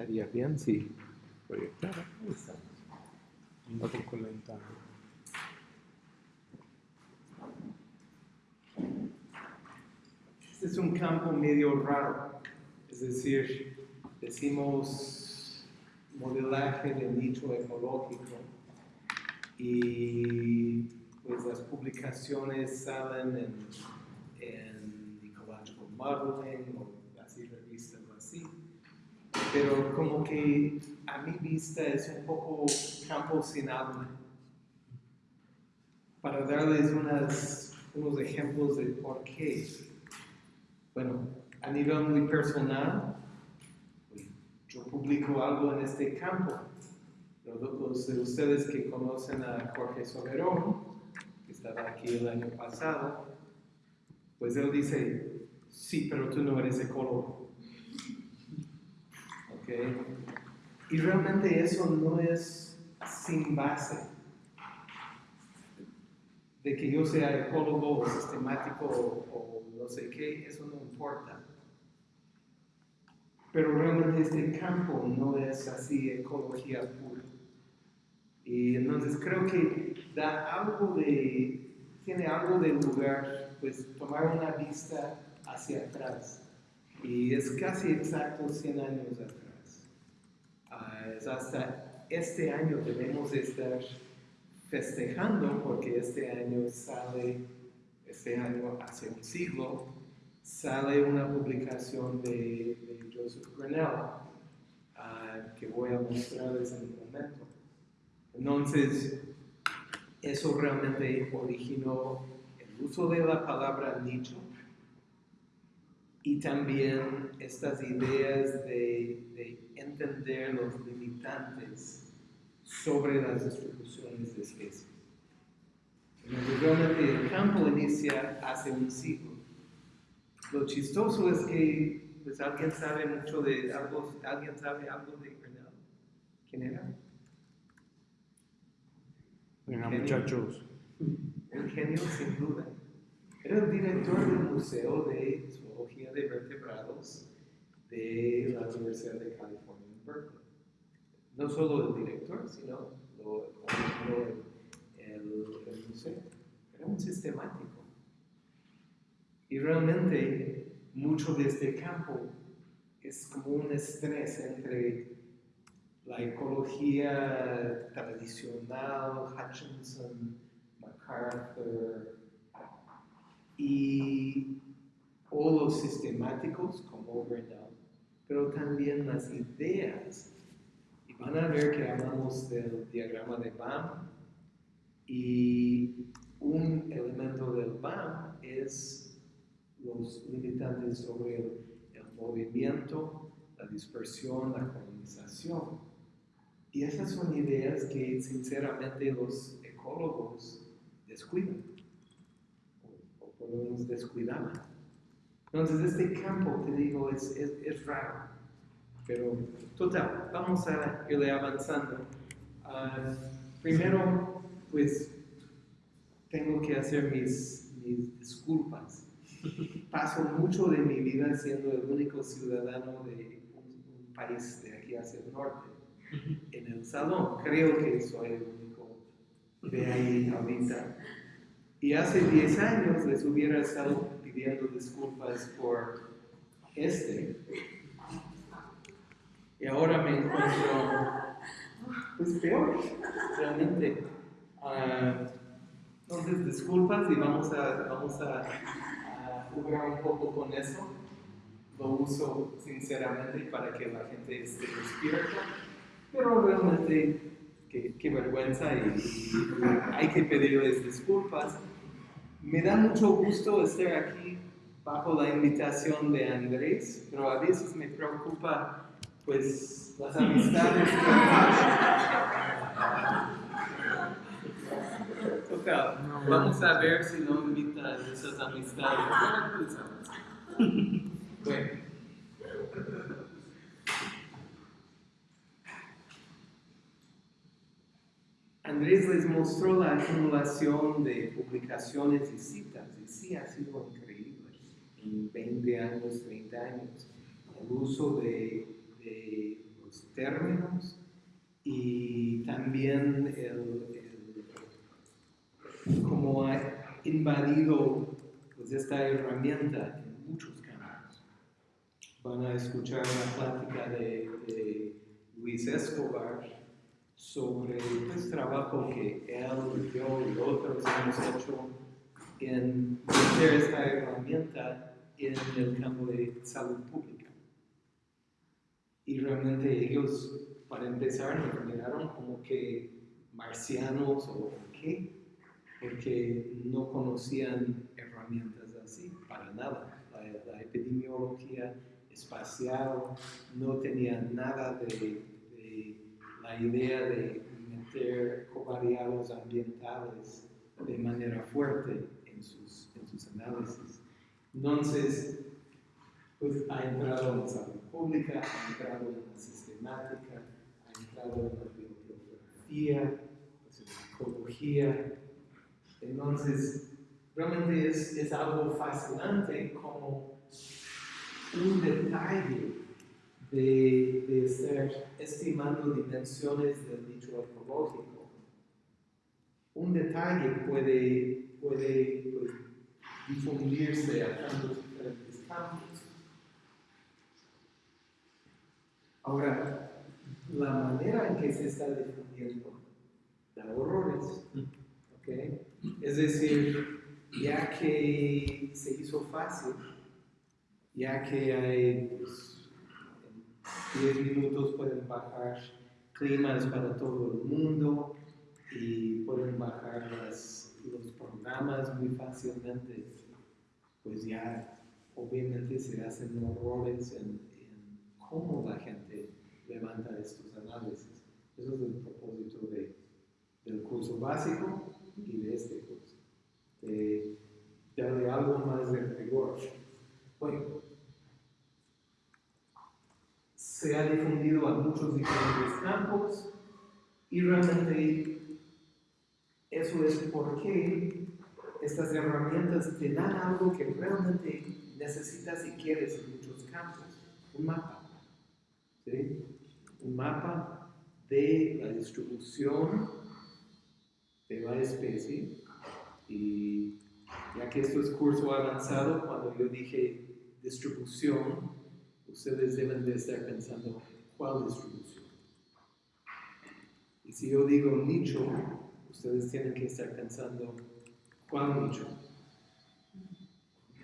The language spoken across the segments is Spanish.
Estaría bien si proyectara. Ahí estamos. Un poco lenta. Este es un campo medio raro, es decir, decimos modelaje de nicho ecológico y pues las publicaciones salen en, en Ecological Modeling o así revistas o así, pero como que a mi vista es un poco campo sin alma. Para darles unas, unos ejemplos de por qué. Bueno, a nivel muy personal, yo publico algo en este campo. Los, de ustedes que conocen a Jorge Soberón, que estaba aquí el año pasado, pues él dice, sí, pero tú no eres ecólogo. Y realmente eso no es sin base. De que yo sea ecólogo o sistemático o, o no sé qué, eso no importa. Pero realmente este campo no es así ecología pura. Y entonces creo que da algo de, tiene algo de lugar, pues tomar una vista hacia atrás. Y es casi exacto 100 años atrás. Es hasta este año debemos estar festejando porque este año sale, este año hace un siglo, sale una publicación de, de Joseph Grinnell uh, que voy a mostrarles en un momento. Entonces, eso realmente originó el uso de la palabra nicho y también estas ideas de, de entender los limitantes sobre las distribuciones de especies. Entonces, realmente el campo inicia hace un siglo. Lo chistoso es que, pues, alguien sabe mucho de algo, alguien sabe algo de. ¿Quién era? Venga, muchachos. El genio, sin duda. Era el director del Museo de Zoología de Vertebrados de la Universidad de California en Berkeley. No solo el director, sino lo el, el- el museo. Era un sistemático. Y realmente mucho de este campo es como un estrés entre la ecología tradicional, Hutchinson, MacArthur, y o los sistemáticos como Grinnell, pero también las ideas. Y van a ver que hablamos del diagrama de BAM y un elemento del BAM es los limitantes sobre el, el movimiento, la dispersión, la colonización. Y esas son ideas que sinceramente los ecólogos descuidan, o, o por lo menos descuidaban. Entonces este campo, te digo, es, es, es raro, pero total, vamos a irle avanzando. Ah, primero, pues, tengo que hacer mis, mis disculpas. Paso mucho de mi vida siendo el único ciudadano de un, un país de aquí hacia el norte en el salón. Creo que soy el único de ahí ahorita. Y hace 10 años les hubiera estado pidiendo disculpas por este. Y ahora me encuentro, pues peor, realmente. Ah, entonces, disculpas y vamos a, vamos a, jugar un poco con eso. Lo uso sinceramente para que la gente esté despierta pero realmente qué, vergüenza y hay que pedirles disculpas. Me da mucho gusto estar aquí bajo la invitación de Andrés, pero a veces me preocupa pues las amistades. Total, vamos a ver si no invita a esas amistades. Bueno. Andrés les mostró la acumulación de publicaciones y citas, y sí ha sido increíble en 20 años, 30 años. El uso de, de los términos y también el, el cómo ha invadido pues, esta herramienta en muchos campos. Van a escuchar una plática de, de Luis Escobar sobre el pues, trabajo que él, yo y otros hemos hecho en meter esta herramienta en el campo de salud pública. Y realmente ellos, para empezar, nos miraron como que marcianos o qué, porque no conocían herramientas así, para nada. La, la epidemiología espacial no tenía nada de, de la idea de meter covariados ambientales de manera fuerte en sus, en sus análisis. Entonces, pues ha entrado en salud pública, ha entrado en la sistemática, ha entrado en la bibliografía, pues en la psicología. Entonces, realmente es, es algo fascinante como un detalle de, de estar estimando dimensiones del nicho ecológico. Un detalle puede, puede pues, difundirse a tantos diferentes campos. Ahora, la manera en que se está difundiendo da horrores. ¿okay? Es decir, ya que se hizo fácil, ya que hay pues, 10 minutos pueden bajar climas para todo el mundo y pueden bajar los programas muy fácilmente, pues ya obviamente se hacen errores en, en cómo la gente levanta estos análisis. Eso es el propósito de, del curso básico y de este curso, de darle algo más de rigor. Bueno, se ha difundido a muchos diferentes campos y realmente eso es porque estas herramientas te dan algo que realmente necesitas y quieres en muchos campos, un mapa. ¿sí? Un mapa de la distribución de la especie y ya que esto es curso avanzado, cuando yo dije distribución, ustedes deben de estar pensando cuál distribución. Y si yo digo nicho, ustedes tienen que estar pensando cuál nicho.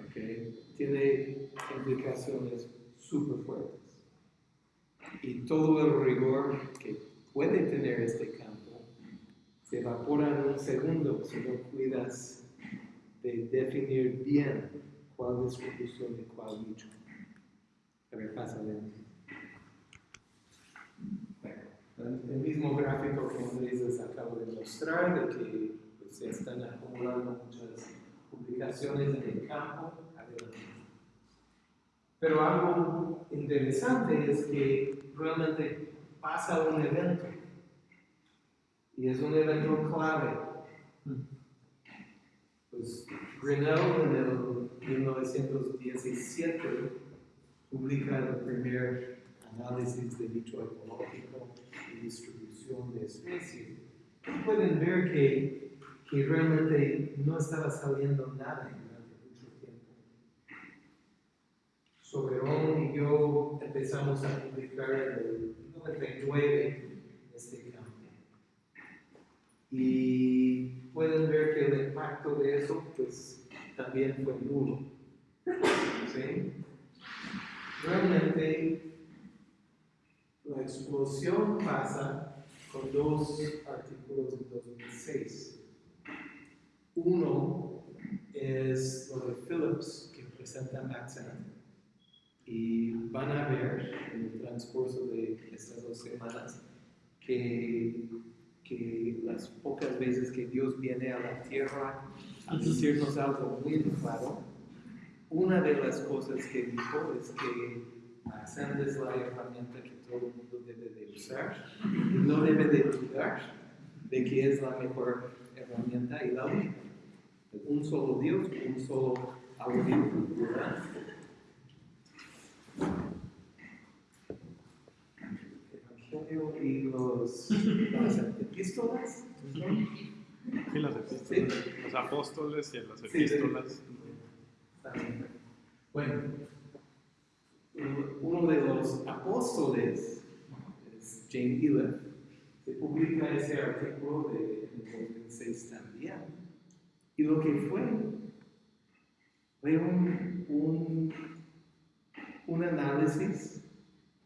¿Okay? Tiene implicaciones súper fuertes. Y todo el rigor que puede tener este campo se evapora en un segundo si no cuidas de definir bien cuál distribución y cuál nicho. Bueno, el mismo gráfico que Andrés les acabo de mostrar, de que pues, se están acumulando muchas publicaciones en el campo. Pero algo interesante es que realmente pasa un evento. Y es un evento clave. Pues Grinnell en el 1917 publica el primer análisis de nicho ecológico y distribución de especies. Y pueden ver que, que realmente no estaba saliendo nada durante mucho tiempo. Soberón y yo empezamos a publicar en el 99 este campo. Y pueden ver que el impacto de eso pues también fue nulo. ¿Sí? Realmente la explosión pasa con dos artículos de 2006. Uno es lo de Phillips, que presenta Maxent, y van a ver en el transcurso de estas dos semanas que, que las pocas veces que Dios viene a la tierra a decirnos algo muy claro, una de las cosas que dijo es que Accent es la herramienta que todo el mundo debe de usar y no debe de dudar de que es la mejor herramienta y la única. Un solo Dios, un solo algoritmo, ¿verdad? Evangelio y los, las epístolas. Sí, las epístolas. Los apóstoles y las Sí, epístolas. Bueno, uno de los apóstoles es Jane Hiller. Se publica ese artículo de, en 2006 también. Y lo que fue, fue un, un, un análisis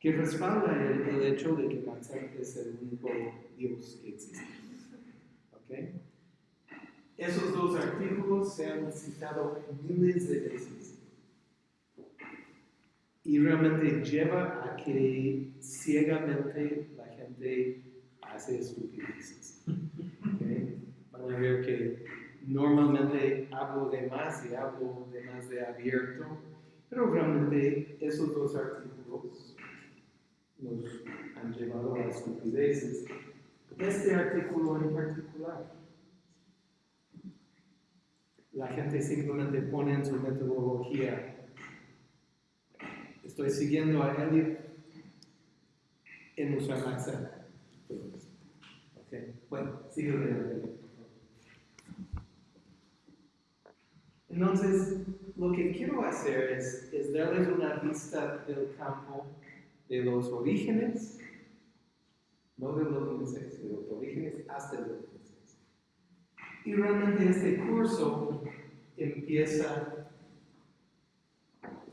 que respalda el, el hecho de que Maxent es el único Dios que existe. ¿Ok? Esos dos artículos se han citado miles de veces. Y realmente lleva a que ciegamente la gente hace estupideces. ¿ok? Van a ver que normalmente hablo de más y hablo de más de abierto, pero realmente esos dos artículos nos han llevado a estupideces. Este artículo en particular la gente simplemente pone en su metodología, estoy siguiendo a Elliot en usar Maxent. Ok, bueno, sigue. Entonces, lo que quiero hacer es, es darles una vista del campo de los orígenes, no de los 2006, de los orígenes hasta el 2006. Y realmente este curso empieza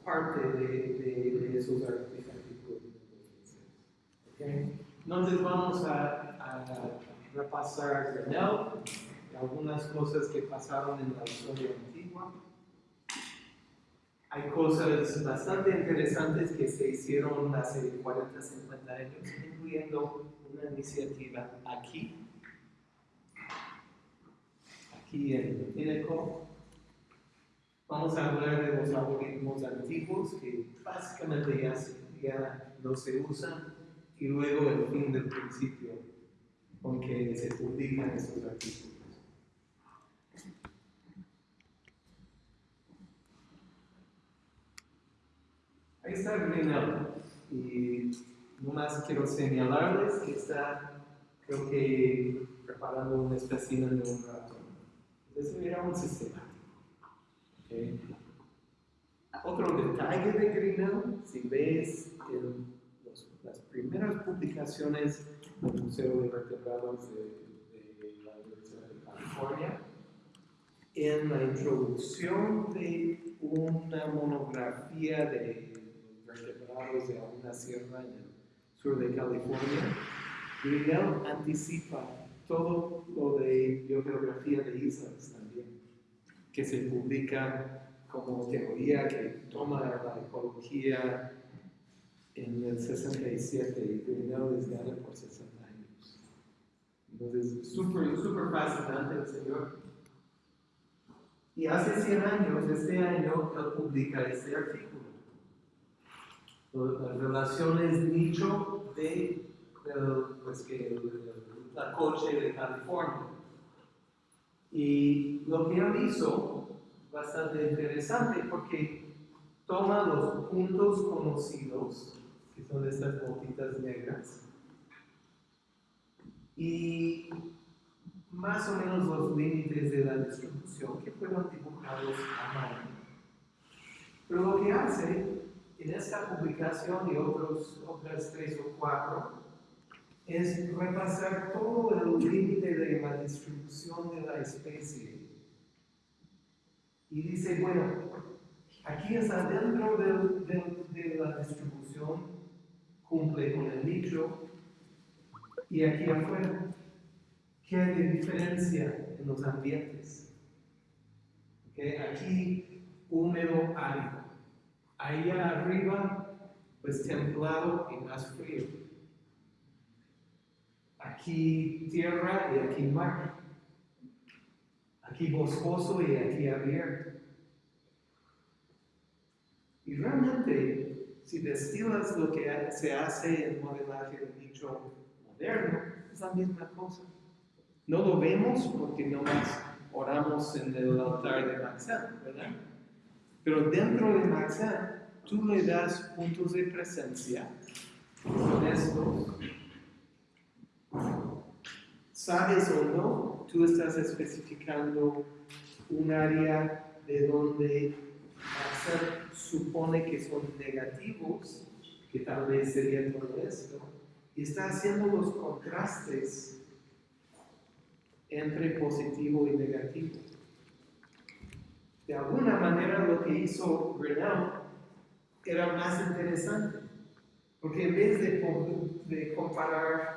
parte de, de, de esos artículos de 2006. ¿ok? Entonces vamos a, a repasar Grenell, algunas cosas que pasaron en la historia antigua. Hay cosas bastante interesantes que se hicieron hace 40, 50 años, incluyendo una iniciativa aquí, aquí en Ineco. Vamos a hablar de los algoritmos antiguos que básicamente ya, ya no se usan y luego el fin del principio con que se publican esos artículos. Ahí está Grinnell. Y nomás quiero señalarles que está, creo que, preparando un espécimen de un ratón. Entonces, era un sistemático. ¿ok? Otro detalle de Grinnell, si ves el- los- las primeras publicaciones del Museo de Vertebrados de, la Universidad de California, en la introducción de una monografía de vertebrados de una sierra en el sur de California, Grinnell anticipa todo lo de biogeografía de islas también, que se publica como teoría que toma la ecología en el 67 y Grinnell les gana por 60 años. Entonces, súper, súper fascinante el señor. Y hace 100 años, este año, él publica este artículo. Las relaciones nicho de, pues, que, el- la coche de California. Y lo que él hizo, bastante interesante, porque toma los puntos conocidos, que son estas botitas negras, y más o menos los límites de la distribución que fueron dibujados a mano. Pero lo que hace en esta publicación y otros, otras tres o cuatro es repasar todo el límite de la distribución de la especie. Y dice, bueno, aquí es adentro del- del- de la distribución, cumple con el nicho, y aquí afuera. ¿Qué hay de diferencia en los ambientes? Ok, Aquí húmedo, árido. Allá arriba, pues templado y más frío. Aquí tierra y aquí mar. Aquí boscoso y aquí abierto. Y realmente, si destilas lo que se hace en modelaje de nicho moderno, es la misma cosa. No lo vemos porque nomás oramos en el altar de Maxan, ¿verdad? Pero dentro de Maxan, tú le das puntos de presencia, que son estos, sabes o no, tú estás especificando un área de donde hacer supone que son negativos, que tal vez sería todo esto, y está haciendo los contrastes entre positivo y negativo. De alguna manera lo que hizo Grinnell era más interesante, porque en vez de, de comparar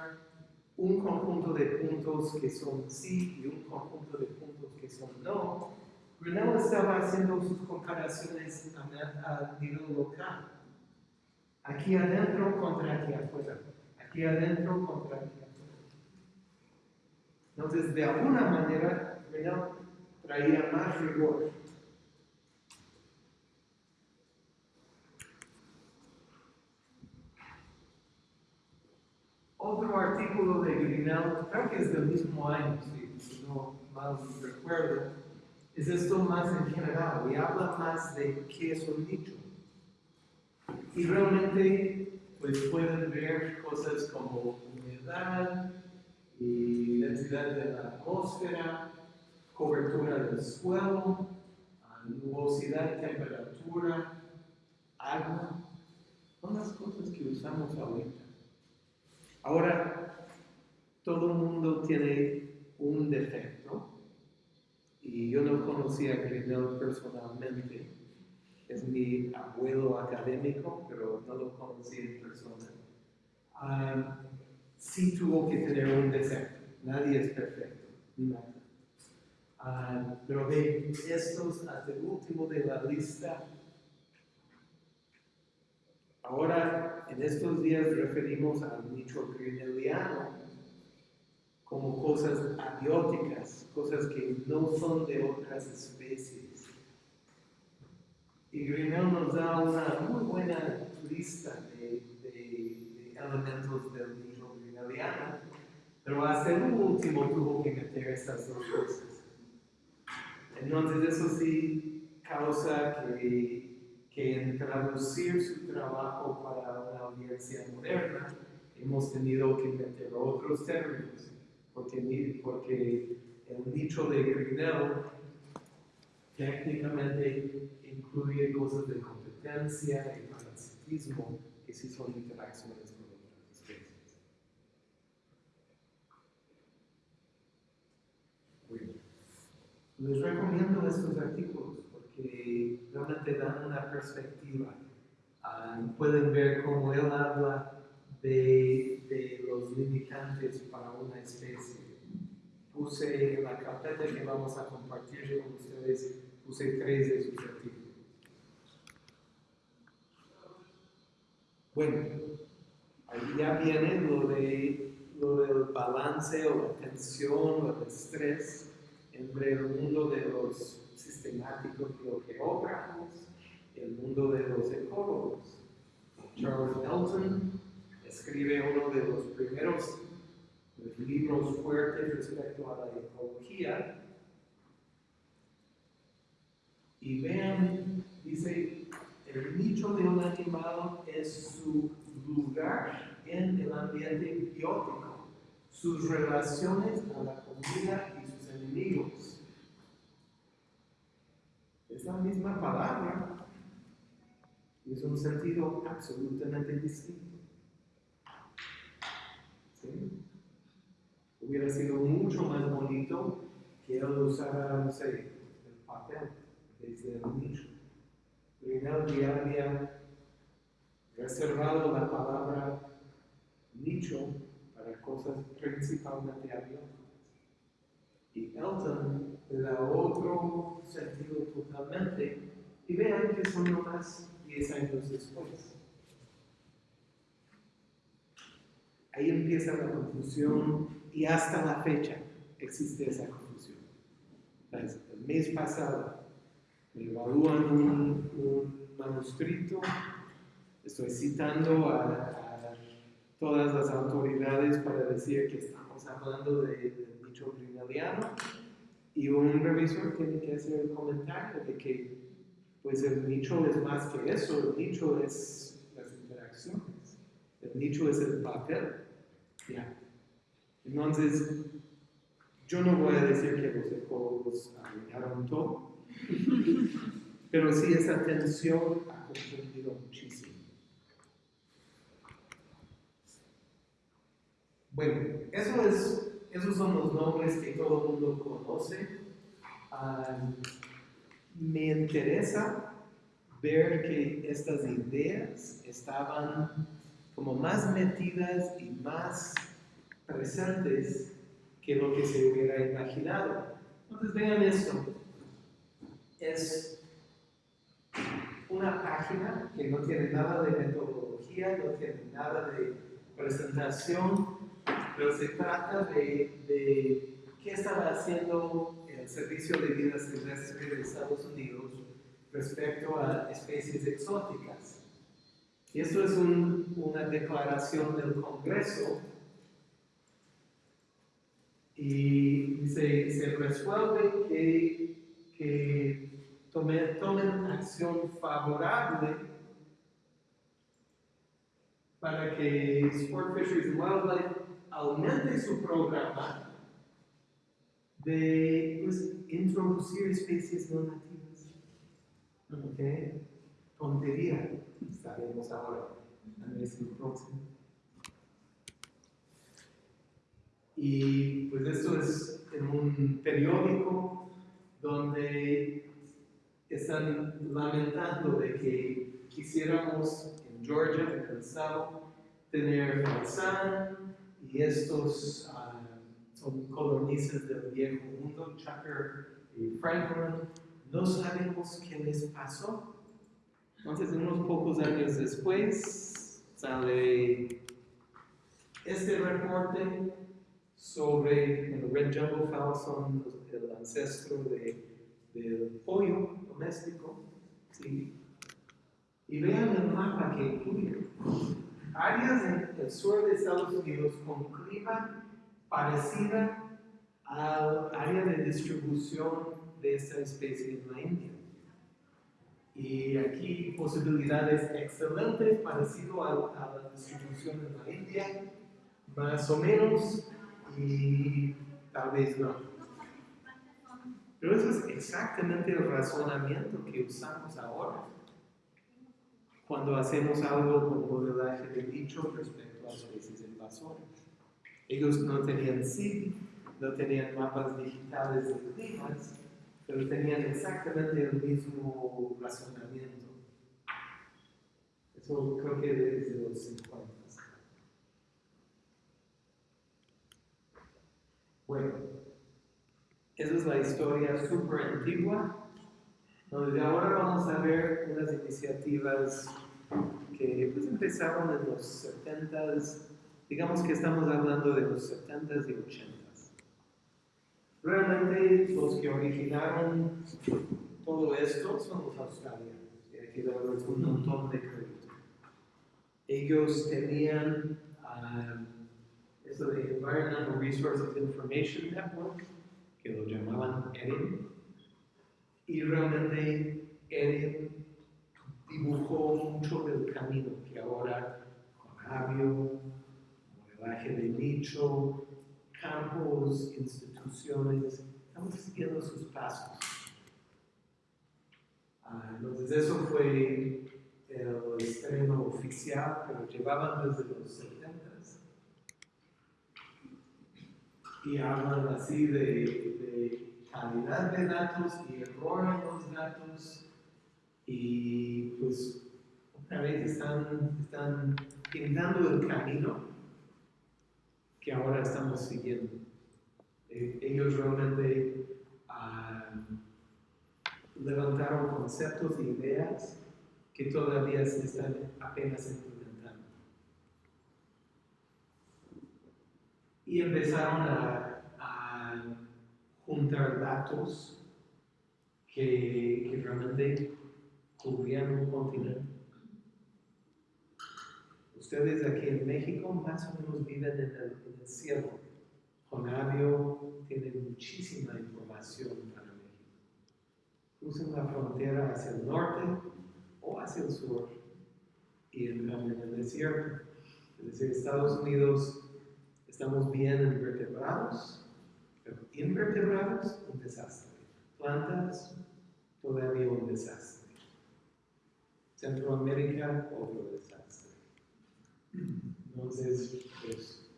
un conjunto de puntos que son sí y un conjunto de puntos que son no, Grinnell estaba haciendo sus comparaciones a, nivel local. Aquí adentro contra aquí afuera. Aquí adentro contra aquí afuera. Entonces, de alguna manera, Grinnell traía más rigor. Otro artículo de Grinnell, creo que es del mismo año, si no mal recuerdo, es esto más en general y habla más de qué es un nicho. Y realmente pues pueden ver cosas como humedad y densidad de la atmósfera, cobertura del suelo, nubosidad, temperatura, agua. Son las cosas que usamos ahorita. Ahora, todo el mundo tiene un defecto y yo no conocía a Grinnell personalmente. Es mi abuelo académico, pero no lo conocí en persona. Ah, sí tuvo que tener un defecto. Nadie es perfecto. Uh, pero de estos hasta el último de la lista. Ahora, en estos días referimos al nicho grinnelliano como cosas abióticas, cosas que no son de otras especies. Y Grinnell nos da una muy buena lista de, de, elementos del nicho pero hasta el último tuvo que meter estas dos cosas. Entonces eso sí causa que, que traducir su trabajo para una audiencia moderna hemos tenido que meter otros términos porque, porque el nicho de Grinnell técnicamente incluye cosas de competencia y parasitismo que sí son interacciones con otras especies. Les recomiendo estos artículos porque realmente dan una perspectiva. Ah, pueden ver cómo él habla de, de, los limitantes para una especie. Puse en la carpeta que vamos a compartir con ustedes, puse tres de sus artículos. Bueno, ahí ya viene lo, de, lo del balance o la tensión o el estrés entre el mundo de los sistemáticos geógrafos y el mundo de los ecólogos. Charles Elton escribe uno de los primeros libros fuertes respecto a la ecología. Y vean, dice, el nicho de un animal es su lugar en el ambiente biótico, sus relaciones con la comida y sus enemigos. Es la misma palabra y es un sentido absolutamente distinto. Hubiera sido mucho más bonito que él usara, no sé, el papel desde el nicho. Pero había reservado la palabra nicho para cosas principalmente abiertas. Y Elton le otro sentido totalmente. Y vean que son nomás 10 años después. Ahí empieza la confusión y hasta la fecha existe esa confusión. El mes pasado me evalúan un, manuscrito, estoy citando a, todas las autoridades para decir que estamos hablando de, del y un revisor tiene que hacer el comentario de que pues el nicho es más que eso, el nicho es las interacciones. El nicho es el papel. ¿ya? Entonces, Yo no voy a decir que los ecólogos arruinaron todo, pero sí esa tensión ha confundido muchísimo. Bueno, eso es, esos son los nombres que todo el mundo conoce. Me interesa ver que estas ideas estaban como más metidas y más presentes que lo que se hubiera imaginado. Entonces vean esto. Es una página que no tiene nada de metodología, no tiene nada de presentación, pero se trata de, de qué estaba haciendo el Servicio de Vida Silvestre de Estados Unidos respecto a especies exóticas. Y esto es un, una declaración del Congreso y se, se resuelve que, que tomen, tomen acción favorable para que Sport Fisheries and Wildlife aumente su programa de pues, introducir especies no nativas. ¿Ok? Tontería, sabemos ahora, ver si próximo. Y pues esto es en un periódico donde están lamentando de que quisiéramos en Georgia, en el South, tener faisán y estos uh, son colonistas del viejo mundo, Chucker y Franklin, no sabemos qué les pasó. Entonces, unos pocos años después, sale este reporte sobre el Red Jumbo Fowl son el ancestro de, del pollo doméstico. ¿sí? Y vean el mapa que incluye. Áreas en el sur de Estados Unidos con clima parecida al área de distribución de esta especie en la India. Y aquí posibilidades excelentes parecido a, a la distribución en la India, más o menos y tal vez no. Pero eso es exactamente el razonamiento que usamos ahora cuando hacemos algo con modelaje de dicho respecto a especies invasoras. Ellos no tenían SID, no tenían mapas digitales de climas, pero tenían exactamente el mismo razonamiento. Eso creo que desde los 50. Bueno, esa es la historia súper antigua, donde ahora vamos a ver unas iniciativas que pues, empezaron en los 70s, digamos que estamos hablando de los 70s y 80s. Realmente los que originaron todo esto son los australianos, aquí damos un montón de crédito. Ellos tenían... Esto de Environmental Resources Information Network, que lo llamaban ERIN, y realmente ERIN dibujó mucho del camino que ahora Javio, modelaje de nicho, campos, instituciones, estamos siguiendo sus pasos. Ah, entonces eso fue el estreno oficial lo llevaban desde los 70 y hablan así de, de, calidad de datos y error en los datos y pues otra vez están, están pintando el camino que ahora estamos siguiendo. Eh, ellos realmente uh, levantaron conceptos e ideas que todavía se están apenas implementando. y empezaron a, a juntar datos que, que, realmente cubrían un continente. Ustedes aquí en México más o menos viven en el, en el cielo. Jonavio tiene muchísima información para México. Crucen la frontera hacia el norte o hacia el sur y entran en el desierto. Es decir, Estados Unidos estamos bien invertebrados, Pero invertebrados, un desastre. Plantas, todavía un desastre. Centroamérica, otro desastre. Entonces, pues,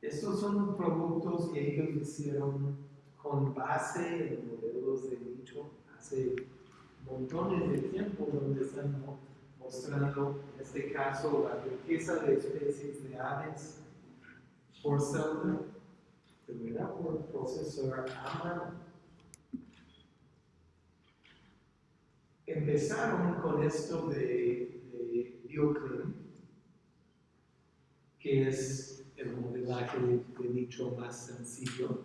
estos son productos que ellos hicieron con base en modelos de nicho hace montones de tiempo, donde están mostrando, en este caso, la riqueza de especies de aves por celda, pero era por procesor a mano. Empezaron con esto de, de BioClean, que es el modelaje de nicho más sencillo.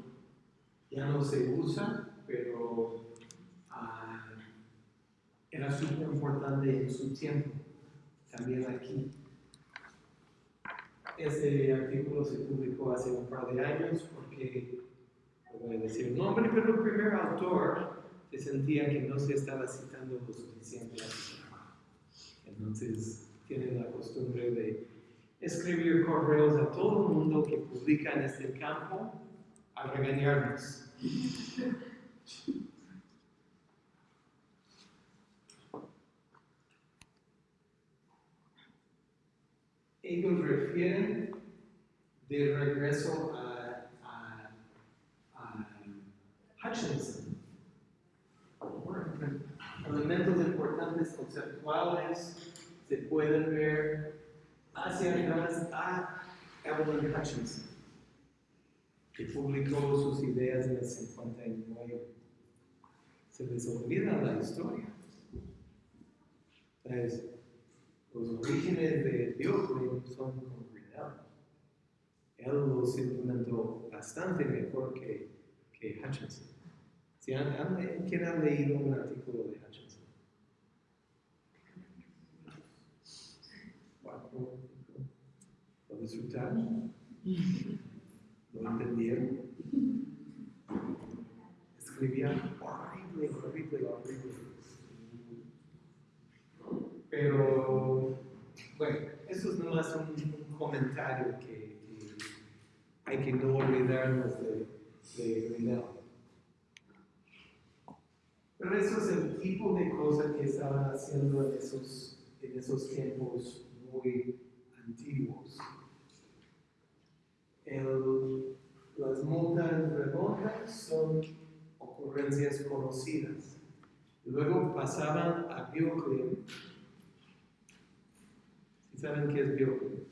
Ya no se usa, pero ah, era súper importante en su tiempo, también aquí. Este artículo se publicó hace un par de años porque, no voy a decir el nombre, pero el primer autor se sentía que no se estaba citando lo suficiente a su. Entonces, tiene la costumbre de escribir correos a todo el mundo que publica en este campo a regañarnos. Ellos refieren de regreso a, a, a Hutchinson. Elementos importantes conceptuales se pueden ver hacia atrás a Evelyn Hutchinson, que publicó sus ideas en el 59. Se les olvida la historia. Entonces, los orígenes de Bioclin son Grinnell. Él los implementó bastante mejor que, que Hutchinson. Han, ¿Quién ha leído un artículo de Hutchinson? Cuatro, ¿Lo disfrutaron? ¿Lo entendieron? Escribían horrible, horrible, horrible. Pero, bueno, eso es nomás un, un comentario que, hay que no olvidarnos de, de. Pero eso es el tipo de cosas que estaban haciendo en esos, en esos tiempos muy antiguos. El, las montas redondas son ocurrencias conocidas. Luego pasaban a Bioclean. ¿Saben qué es Bioclean?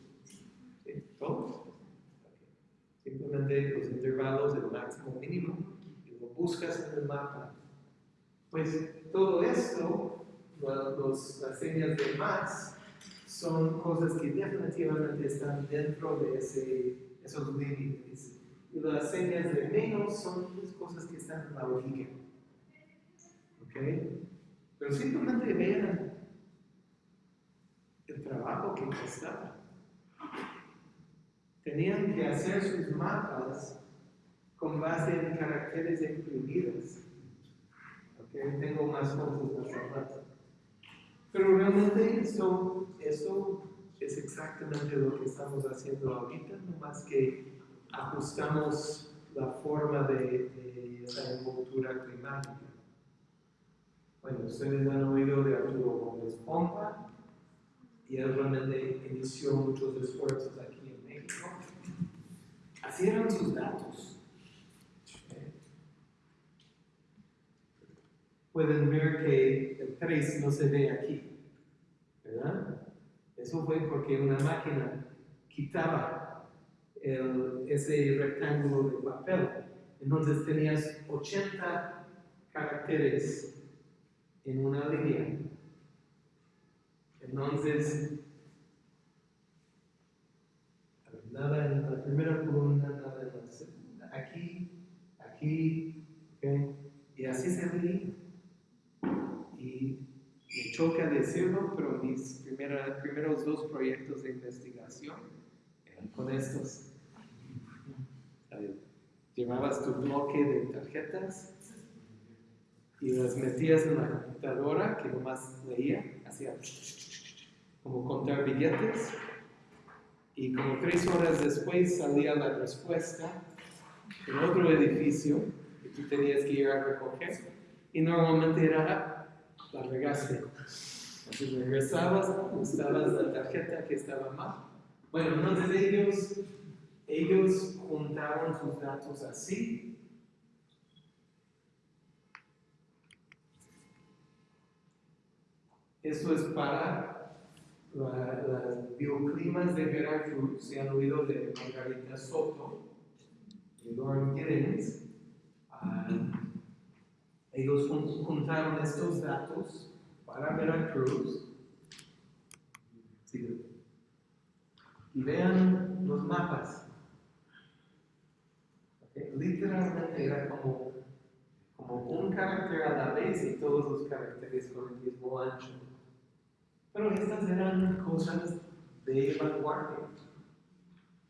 ¿Sí? ¿Todos? Simplemente los intervalos, el máximo mínimo, y lo buscas en el mapa pues todo esto, los, las señas de más, son cosas que definitivamente están dentro de ese, esos límites. Y las señas de menos son cosas que están en la lógica. ¿Ok? Pero simplemente vean el trabajo que costaba. Tenían que hacer sus mapas con base en caracteres imprimidos que tengo más fotos más rato. Pero realmente esto, esto es exactamente lo que estamos haciendo ahorita, no más que ajustamos la forma de, de esa envoltura climática. Bueno, ustedes han oído de Arturo Gómez Pompa y él realmente inició muchos esfuerzos aquí en México. Así eran sus datos. Pueden ver que el 3 no se ve aquí, ¿verdad? Eso fue porque una máquina quitaba el, ese rectángulo de papel. Entonces tenías 80 caracteres en una línea. Entonces, nada en la primera columna, nada en la segunda. Aquí, aquí, ¿okay? y así se veía y me choca decirlo, pero mis primeros dos proyectos de investigación eran con estos. Llevabas tu bloque de tarjetas y las metías en la computadora que nomás leía, hacía como contar billetes y como tres horas después salía la respuesta en otro edificio que tú tenías que ir a recoger y normalmente era la regaste. Entonces regresabas, usabas la tarjeta que estaba mal. Bueno, entonces ellos, ellos juntaron sus datos así. Esto es para la- las bioclimas de Veracruz. Se han oído de Margarita Soto y Lauren Giddens. Ellos jun- juntaron estos datos para Veracruz. Sí. Y vean los mapas. Literalmente era como, como un carácter a la vez y todos los caracteres con el mismo ancho. Pero estas eran cosas de vanguardia.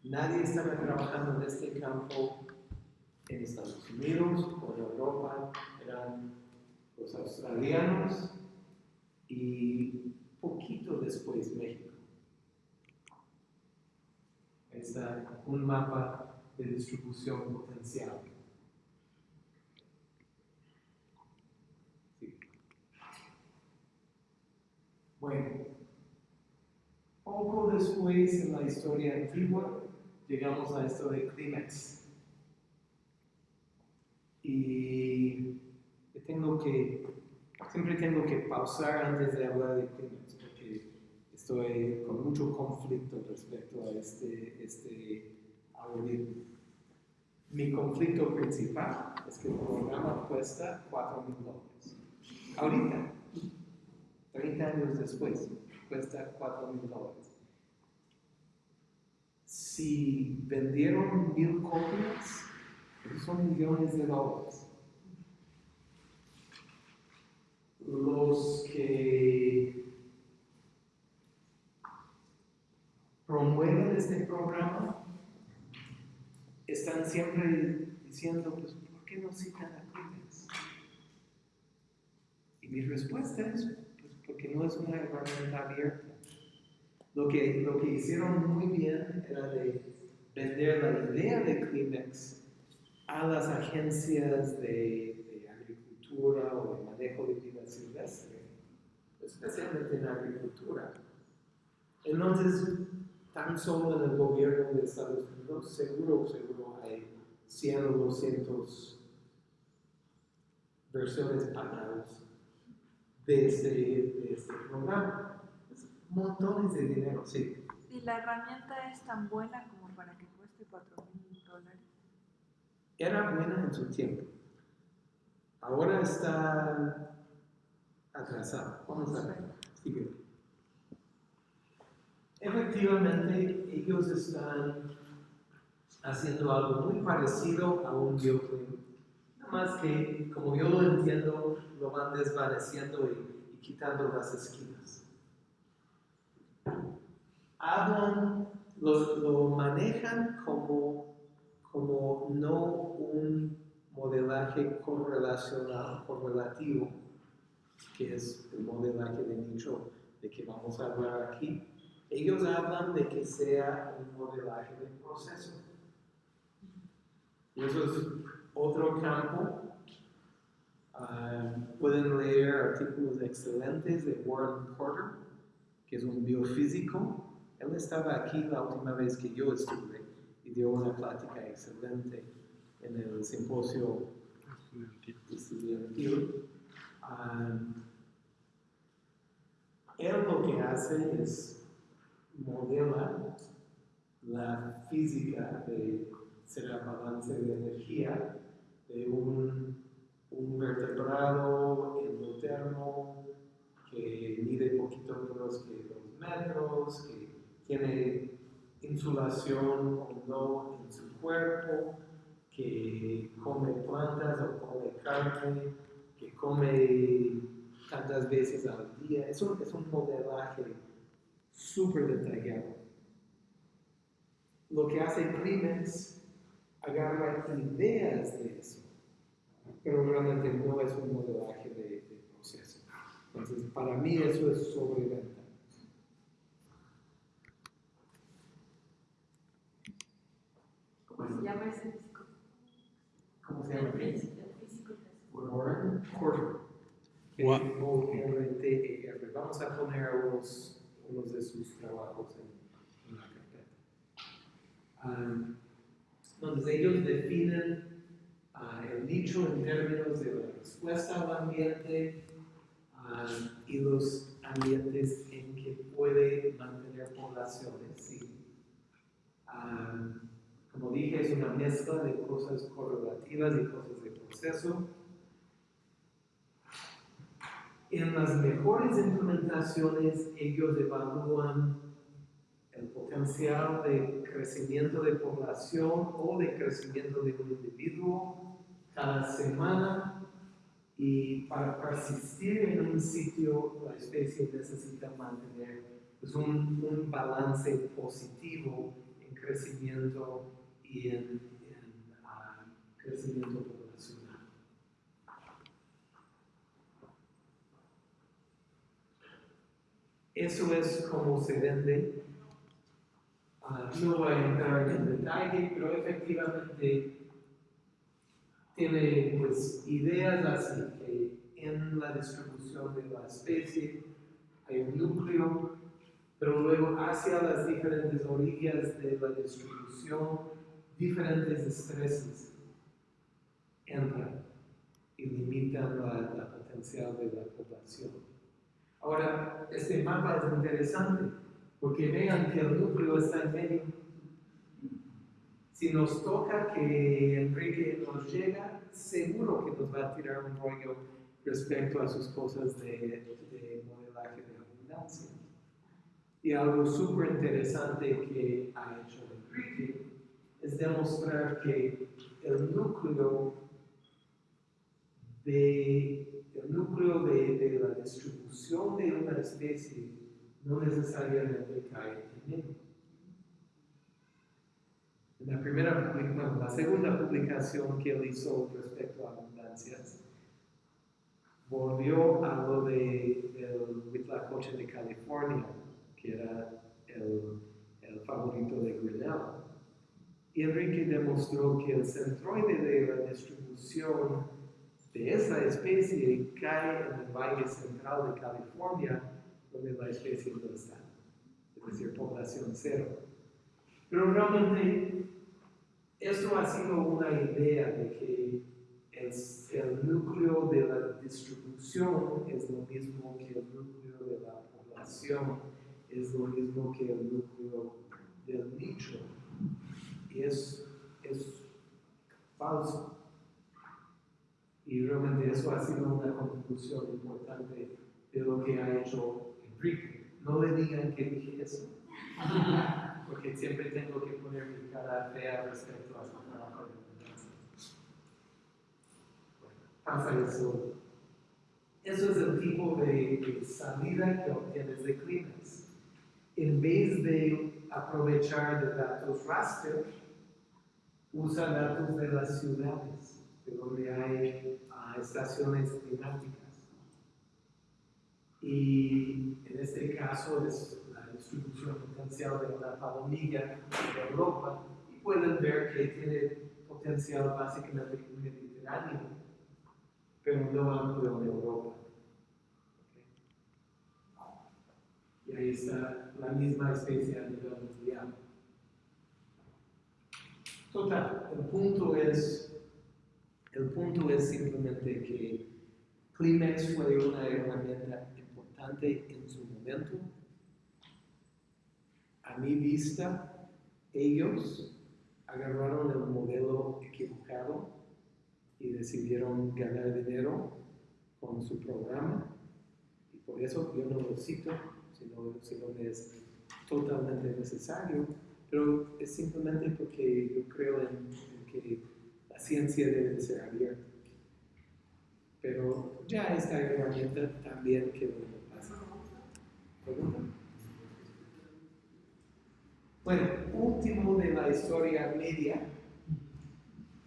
Nadie estaba trabajando en este campo en Estados Unidos o en Europa, eran los australianos y poquito después México. Ahí está un mapa de distribución potencial. Bueno, poco después en la historia antigua llegamos a esto de Kleenex. Y tengo que, siempre tengo que pausar antes de hablar de Kleenex porque estoy con mucho conflicto respecto a este, este algoritmo. Mi conflicto principal es que el programa cuesta 4 mil dólares. Ahorita, 30 años después, cuesta 4 mil dólares. Si vendieron mil copias, son millones de dólares. Los que promueven este programa están siempre diciendo, pues, ¿por qué no citan a Kleenex? Y mi respuesta es, pues, porque no es una herramienta abierta. Lo que, lo que hicieron muy bien era de vender la idea de Kleenex a las agencias de, agricultura o de manejo de vida silvestre, especialmente en agricultura. Entonces, tan solo en el gobierno de Estados Unidos, seguro, seguro hay 100 o 200 versiones pagadas de este, de este programa. Es montones de dinero, sí. ¿Y la herramienta es tan buena como para que cueste 4 mil dólares? Era buena en su tiempo. Ahora está atrasada. Vamos a ver. Sigue. Efectivamente, ellos están haciendo algo muy parecido a un bioclip. Nada más que, como yo lo entiendo, lo van desvaneciendo y, quitando las esquinas. Hablan, lo manejan como, como no un modelaje correlacional, correlativo, que es el modelaje de nicho de que vamos a hablar aquí. Ellos hablan de que sea un modelaje de proceso. Y eso es otro campo. Ah, pueden leer artículos excelentes de Warren Porter, que es un biofísico. Él estaba aquí la última vez que yo estuve y dio una plática excelente en el simposio estudiantil. Ah, él lo que hace es modela la física de será balance de energía de un, un vertebrado endotermo que mide poquito menos que dos metros, que tiene insulación o no en su cuerpo, que come plantas o come carne, que come tantas veces al día. Es un, es un modelaje súper detallado. Lo que hace Kleenex agarra ideas de eso, pero realmente no es un modelaje de, de proceso. Entonces, para mí eso es sobreventa. llama ese disco? ¿Cómo se llama? El físico. Warren eh, Vamos a poner unos, unos de sus trabajos en, en la carpeta. Ah, um, entonces, ellos definen uh, el nicho en términos de la respuesta al ambiente ah, y los ambientes en que puede mantener poblaciones. ¿sí? Um, como dije, es una mezcla de cosas correlativas y cosas de proceso. En las mejores implementaciones, ellos evalúan el potencial de crecimiento de población o de crecimiento de un individuo cada semana y para persistir en un sitio la especie necesita mantener pues, un, un balance positivo en crecimiento y en, en, ah, crecimiento poblacional. Eso es como se vende. Ah, no voy a entrar en detalle, pero efectivamente tiene pues ideas así que en la distribución de la especie hay un núcleo, pero luego hacia las diferentes orillas de la distribución, diferentes estreses entran y limitan la, la potencial de la población. Ahora, este mapa es interesante porque vean que el núcleo está en medio. Si nos toca que Enrique nos llega, seguro que nos va a tirar un rollo respecto a sus cosas de, de modelaje de abundancia. Y algo súper interesante que ha hecho Enrique es demostrar que el núcleo de, el núcleo de, de la distribución de una especie no necesariamente cae en él. En la, primera, bueno, la segunda publicación que él hizo respecto a abundancias, volvió a lo de, del Huitlacoche de California, que era el, el favorito de Grinnell. Enrique demostró que el centroide de la distribución de esa especie cae en el valle central de California, donde la especie no está, es decir, población cero. Pero realmente esto ha sido una idea de que el núcleo de la distribución es lo mismo que el núcleo de la población, es lo mismo que el núcleo del nicho. Y es, es falso. Y realmente eso ha sido una contribución importante de lo que ha hecho Enrique. No le digan que dije eso, porque siempre tengo que poner mi cara fea respecto a su trabajo de abundancia. Pasa eso. Eso es el tipo de, de salida que obtienes de Kleenex. En vez de aprovechar de datos raster, usa datos de las ciudades, de donde hay ah, estaciones climáticas. Y en este caso es la distribución potencial de una palomilla de Europa. Y pueden ver que tiene potencial básicamente mediterráneo, pero no amplio en Europa. ¿Ok? Y ahí está la misma especie a nivel mundial. Total, el punto es, el punto es simplemente que Kleenex fue una herramienta importante en su momento. A mi vista, ellos agarraron el modelo equivocado y decidieron ganar dinero con su programa. Y por eso yo no lo cito, sino, sino que es totalmente necesario, pero es simplemente porque yo creo en, que la ciencia debe de ser abierta. Pero ya esta herramienta también en el pasado. ¿Pregunta? Bueno, último de la historia media,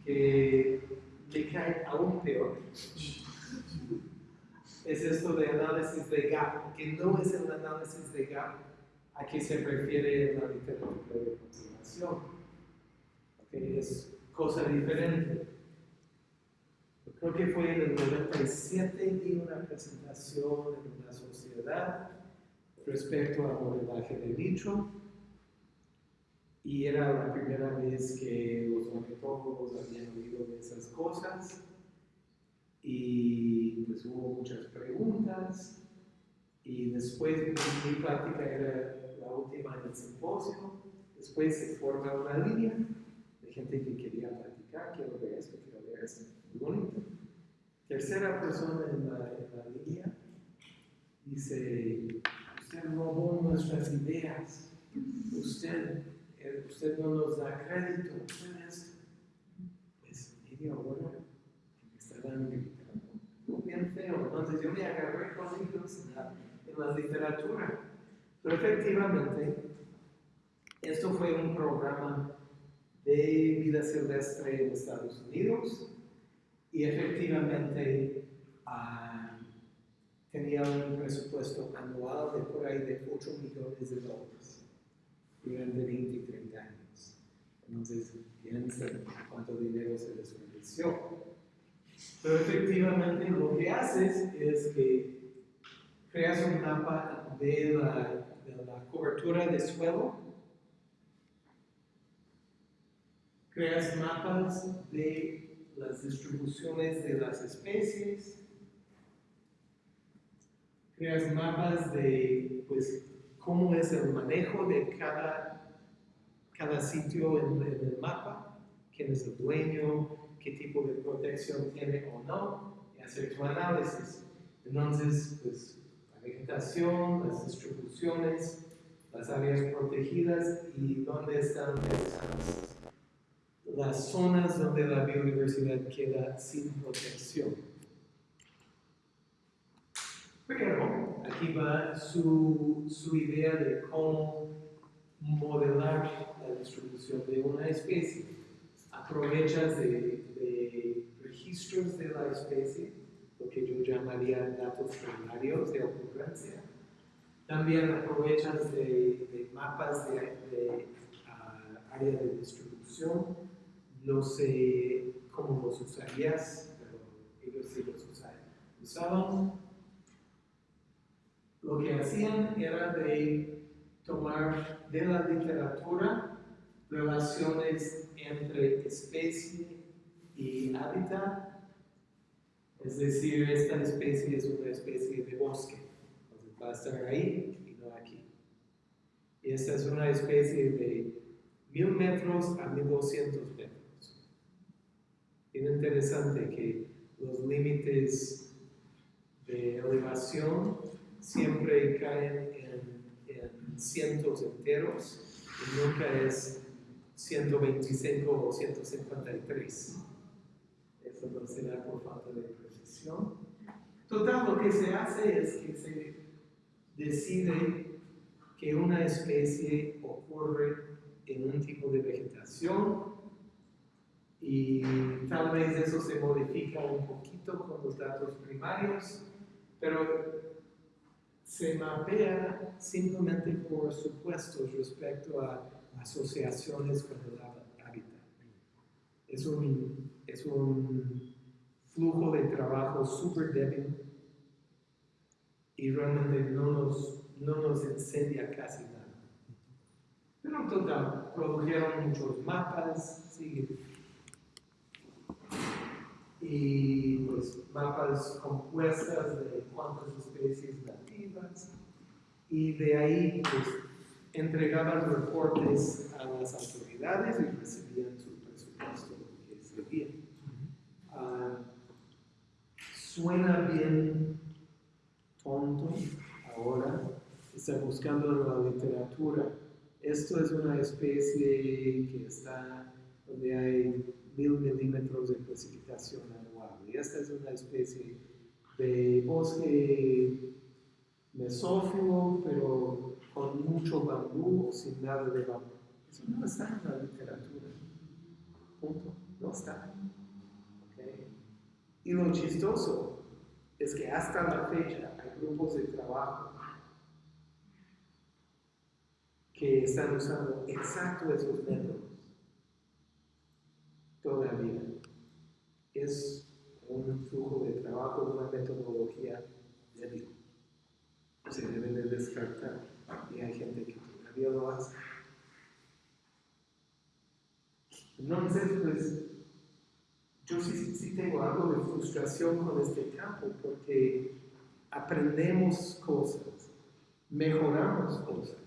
que me cae aún peor, es esto de análisis de gap, que no es el análisis de gap a que se refiere en la literatura de conservación. Ok, Es cosa diferente. creo que fue en el 97, di una presentación en una sociedad respecto a modelaje de nicho. Y era la primera vez que los ornitólogos habían oído de esas cosas. Y pues hubo muchas preguntas. Y después mi práctica era la última en el simposio. Después se forma una línea de gente que quería practicar, quiero ver esto, quiero ver esto. Muy bonito. Tercera persona en la, en la línea dice, usted robó nuestras ideas, usted, eh, usted no nos da crédito, usted. Pues media hora gritando, bien feo. Entonces yo me agarré con ellos en la, en la literatura. Pero efectivamente, esto fue un programa de vida silvestre en Estados Unidos y efectivamente ah, tenía un presupuesto anual de por ahí de 8 millones de dólares durante 20 y 30 años. Entonces, piensen cuánto dinero se desperdició. Pero efectivamente lo que haces es que creas un mapa de la, de la cobertura de suelo, creas mapas de las distribuciones de las especies, creas mapas de pues, cómo es el manejo de cada, cada sitio en, en el mapa, quién es el dueño, qué tipo de protección tiene o no, y hacer tu análisis. Entonces, pues, la vegetación, las distribuciones, las áreas protegidas y dónde están las zonas donde la biodiversidad queda sin protección. Pero aquí va su, su idea de cómo modelar la distribución de una especie. Aprovechas de, de registros de la especie, lo que yo llamaría datos primarios de ocurrencia. También aprovechas de, de mapas de, de uh, área de distribución no sé cómo los usarías, pero ellos sí los usaban. Lo que hacían era de tomar de la literatura relaciones entre especie y hábitat, es decir, esta especie es una especie de bosque, entonces va a estar ahí y no aquí. Y esta es una especie de mil metros a mil doscientos metros bien interesante que los límites de elevación siempre caen en, en, cientos enteros y nunca es 125 o 153. Eso no será por falta de precisión. Total, lo que se hace es que se decide que una especie ocurre en un tipo de vegetación y tal vez eso se modifica un poquito con los datos primarios, pero se mapea simplemente por supuestos respecto a asociaciones con el hábitat. Es un, es un flujo de trabajo súper débil y realmente no nos, no nos casi nada. Pero en total, produjeron muchos mapas, sí, y pues mapas compuestas de cuántas especies nativas y de ahí pues entregaban reportes a las autoridades y recibían su presupuesto que servía. Uh, suena bien tonto ahora, está buscando en la literatura. Esto es una especie que está donde hay mil milímetros de precipitación anual. Y esta es una especie de bosque mesófilo, pero con mucho bambú o sin nada de bambú. Eso no está en la literatura. Punto. No está. Y lo chistoso es que hasta la fecha hay grupos de trabajo que están usando exacto esos métodos todavía. Es un flujo de trabajo, una metodología. Se debe de descartar. Y hay gente que todavía lo hace. Entonces, pues, yo sí, sí tengo algo de frustración con este campo porque aprendemos cosas, mejoramos cosas.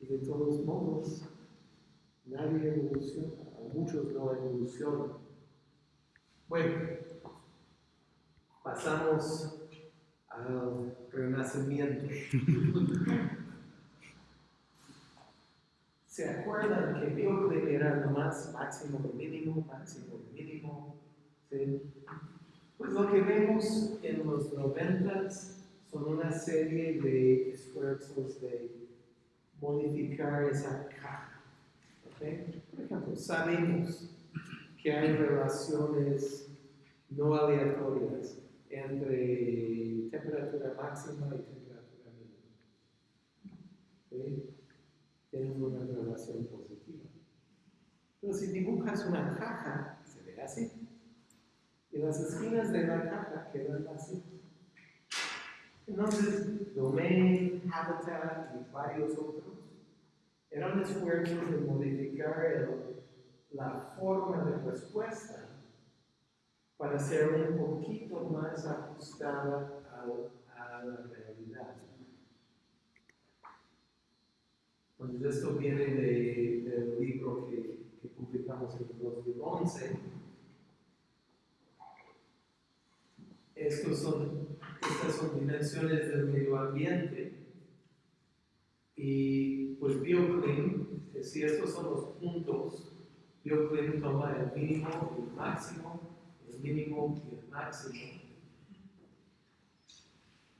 Y de todos modos, nadie evoluciona, muchos no evolucionan. Bueno, pasamos al renacimiento. ¿Se acuerdan que Bioclin era nomás máximo de mínimo, máximo de mínimo? ¿Sí? Pues lo que vemos en los noventas son una serie de esfuerzos de modificar esa caja. ¿okay? Por ejemplo, sabemos que hay relaciones no aleatorias entre temperatura máxima y temperatura mínima. Tienen una relación positiva. Pero si dibujas una caja, se ve así. Y las esquinas de la caja quedan así. Entonces, domain, habitat y varios otros eran esfuerzos de modificar la forma de respuesta para ser un poquito más ajustada al- a, la realidad. Entonces, esto viene de- del libro que, que publicamos en 2011. Estos son, estas son dimensiones del medio ambiente. Y pues BioClean, si estos son los puntos, BioClean toma el mínimo y el máximo, el mínimo y el máximo.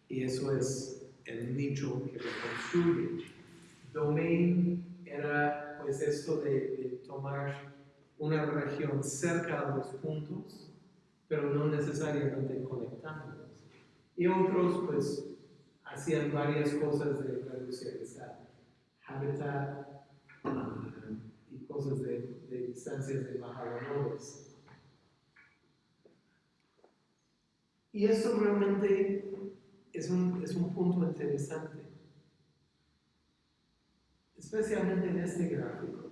Y eso es el nicho que reconstruye. Domain era pues esto de, de tomar una región cerca a los puntos, pero no necesariamente conectándolos. Y otros pues hacían varias cosas de reducir hábitat ah, y cosas de, de distancias de bajadores. Y eso realmente es un, es un punto interesante, especialmente en este gráfico.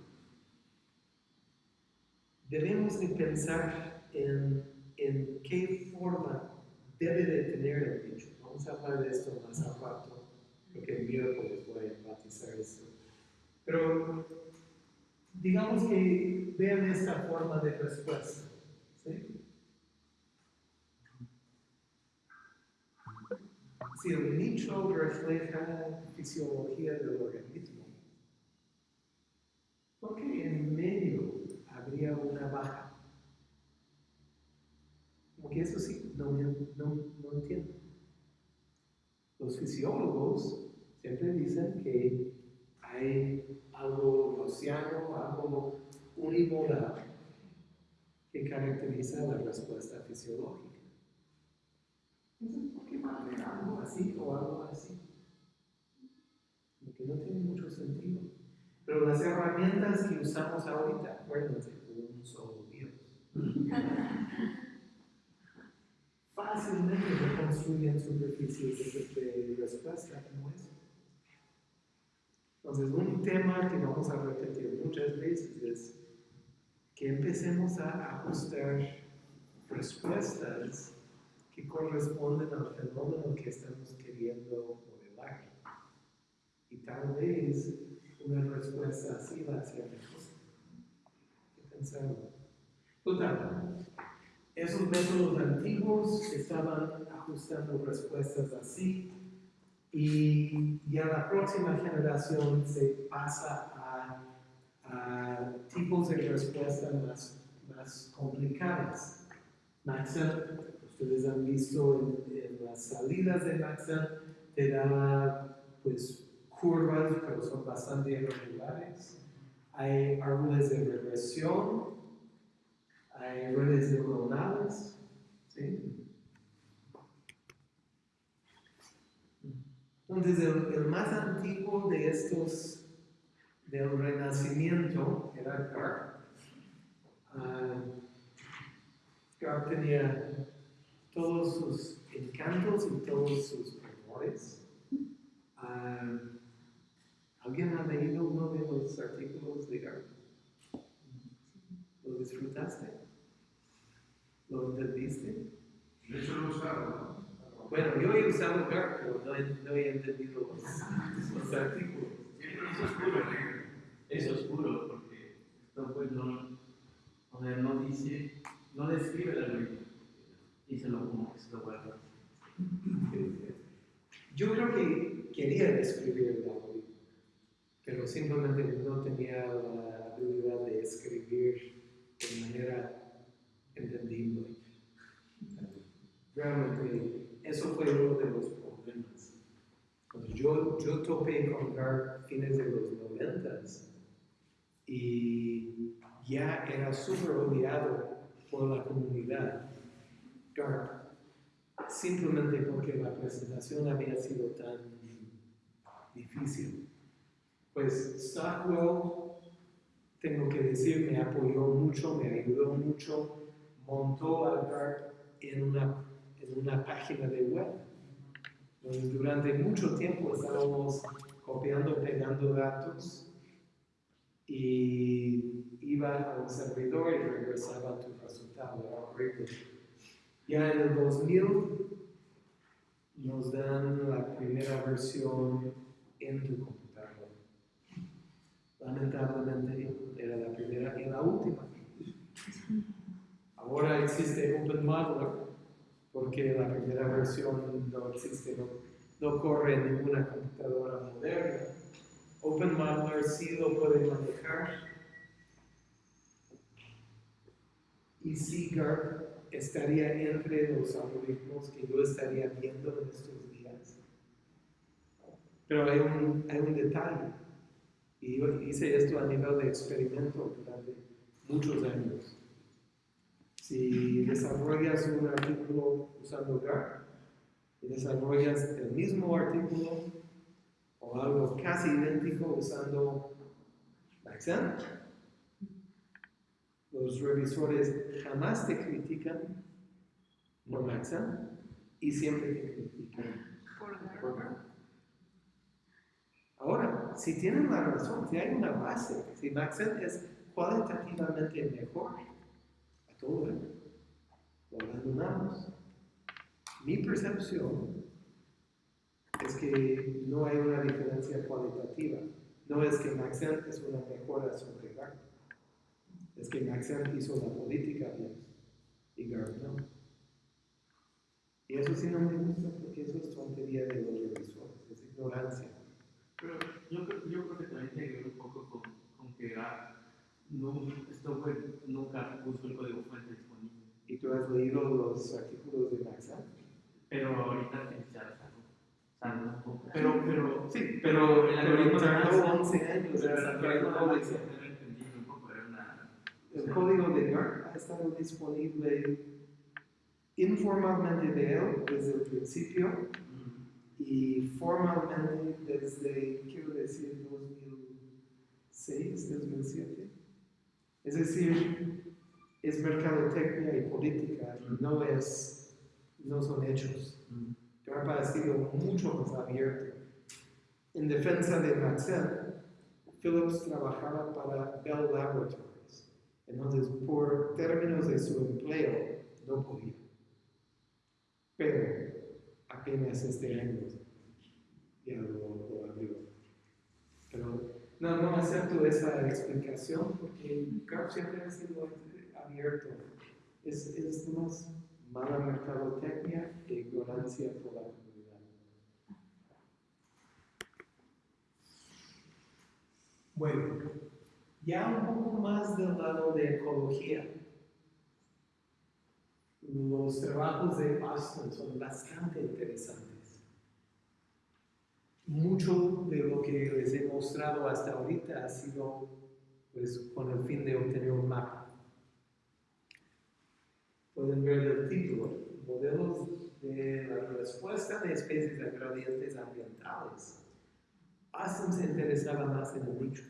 Debemos de pensar en, en qué forma debe de tener el dicho. Vamos a hablar de esto más a rato, porque el miércoles voy a enfatizar esto. Pero digamos que vean esta forma de respuesta. ¿sí? Si el nicho refleja fisiología del organismo, ¿por qué en medio habría una baja? Como que eso sí, no, no, no entiendo. Los fisiólogos siempre dicen que hay algo gaussiano, algo unimoral que caracteriza la respuesta fisiológica. ¿Por qué haber algo así o algo así? Porque no tiene mucho sentido. Pero las herramientas que usamos ahorita, acuérdense, un solo Dios. Fácilmente reconstruyen superficies de, respuesta como esa. Entonces, un tema que vamos a repetir muchas veces es que empecemos a ajustar respuestas que corresponden al fenómeno que estamos queriendo modelar. Y tal vez una respuesta así va a ser mejor. Hay que pensarlo. Total, esos métodos antiguos estaban ajustando respuestas así y ya la próxima generación se pasa a, a tipos de respuesta más, más complicadas. Ustedes han visto en, las salidas de Maxent, te da pues curvas, pero son bastante irregulares. Hay árboles de regresión, hay redes neuronales, ¿sí? Entonces, el, más antiguo de estos del Renacimiento era Carr. Ah, Garp tenía todos sus encantos y todos sus errores. Ah, ¿Alguien ha leído uno de los artículos de Garp? ¿Lo disfrutaste? ¿Lo entendiste? De hecho, lo usaba, Bueno, yo he usado Garp, pero no he, no he entendido los, los artículos. Es puro, Es oscuro porque esto pues no, o sea, no dice, no describe el como que se lo guarda. Yo creo que quería describir el algoritmo, pero simplemente no tenía la habilidad de escribir de manera entendible. Realmente, eso fue uno de los problemas. Cuando yo, yo topé con Garp fines de los noventas y ya era súper odiado por la comunidad. Garp simplemente porque la presentación había sido tan difícil. Pues Stockwell, tengo que decir, me apoyó mucho, me ayudó mucho, montó a Garp en una, en una página de web. Durante mucho tiempo estábamos copiando, pegando datos y iba a un servidor y regresaba tu resultado, era horrible. Ya en el 2000 nos dan la primera versión en tu computador. Lamentablemente era la primera y la última. Ahora existe OpenModeler porque la primera versión no existe, no, no corre en ninguna computadora moderna. OpenModeler sí lo puede manejar. Y estaría entre los algoritmos que yo estaría viendo en estos días. Pero hay un, hay un detalle, y yo hice esto a nivel de experimento durante muchos años. Si desarrollas un artículo usando Garp y desarrollas el mismo artículo o algo casi idéntico usando Maxent, los revisores jamás te critican por Maxent y siempre te critican Por. Garp. Ahora, si tienen la razón, si hay una base, si Maxent es cualitativamente mejor, a todo lo abandonamos. Mi percepción es que no hay una diferencia cualitativa. No es que Maxent es una mejora sobre Garp. Es que Maxent hizo la política bien y Garp no. Y eso sí no me gusta porque eso es tontería de los revisores, es ignorancia. Pero yo, creo- yo creo que también tiene que ver un poco con, con que ah, no, esto nunca puso el código fuente disponible. ¿Y tú has leído los artículos de Maxent? Pero ahorita que ya está, poco. Pero, pero, sí, pero el algoritmo de tardó Maxent- 11 años el algoritmo de código. Maxent era entendible un poco, era una. El código de Garp ha estado disponible informalmente de él desde el principio y formalmente desde, quiero decir, 2006, 2007. Es decir, es mercadotecnia y política, no, es, no son hechos. Garp ha sido mucho más abierto. En defensa de Maxell, Phillips trabajaba para Bell Laboratories. Entonces, por términos de su empleo, no podía. Pero apenas este año ya lo, lo abrió. Pero no, no acepto esa explicación porque Garp siempre ha sido abierto. Es, es más mala mercadotecnia e ignorancia por la comunidad. Bueno, ya un poco más del lado de ecología. Los trabajos de Austin son bastante interesantes. Mucho de lo que les he mostrado hasta ahorita ha sido pues, con el fin de obtener un mapa. Pueden ver el título, modelos de la respuesta de especies a gradientes ambientales. Austin se interesaba más en el nicho.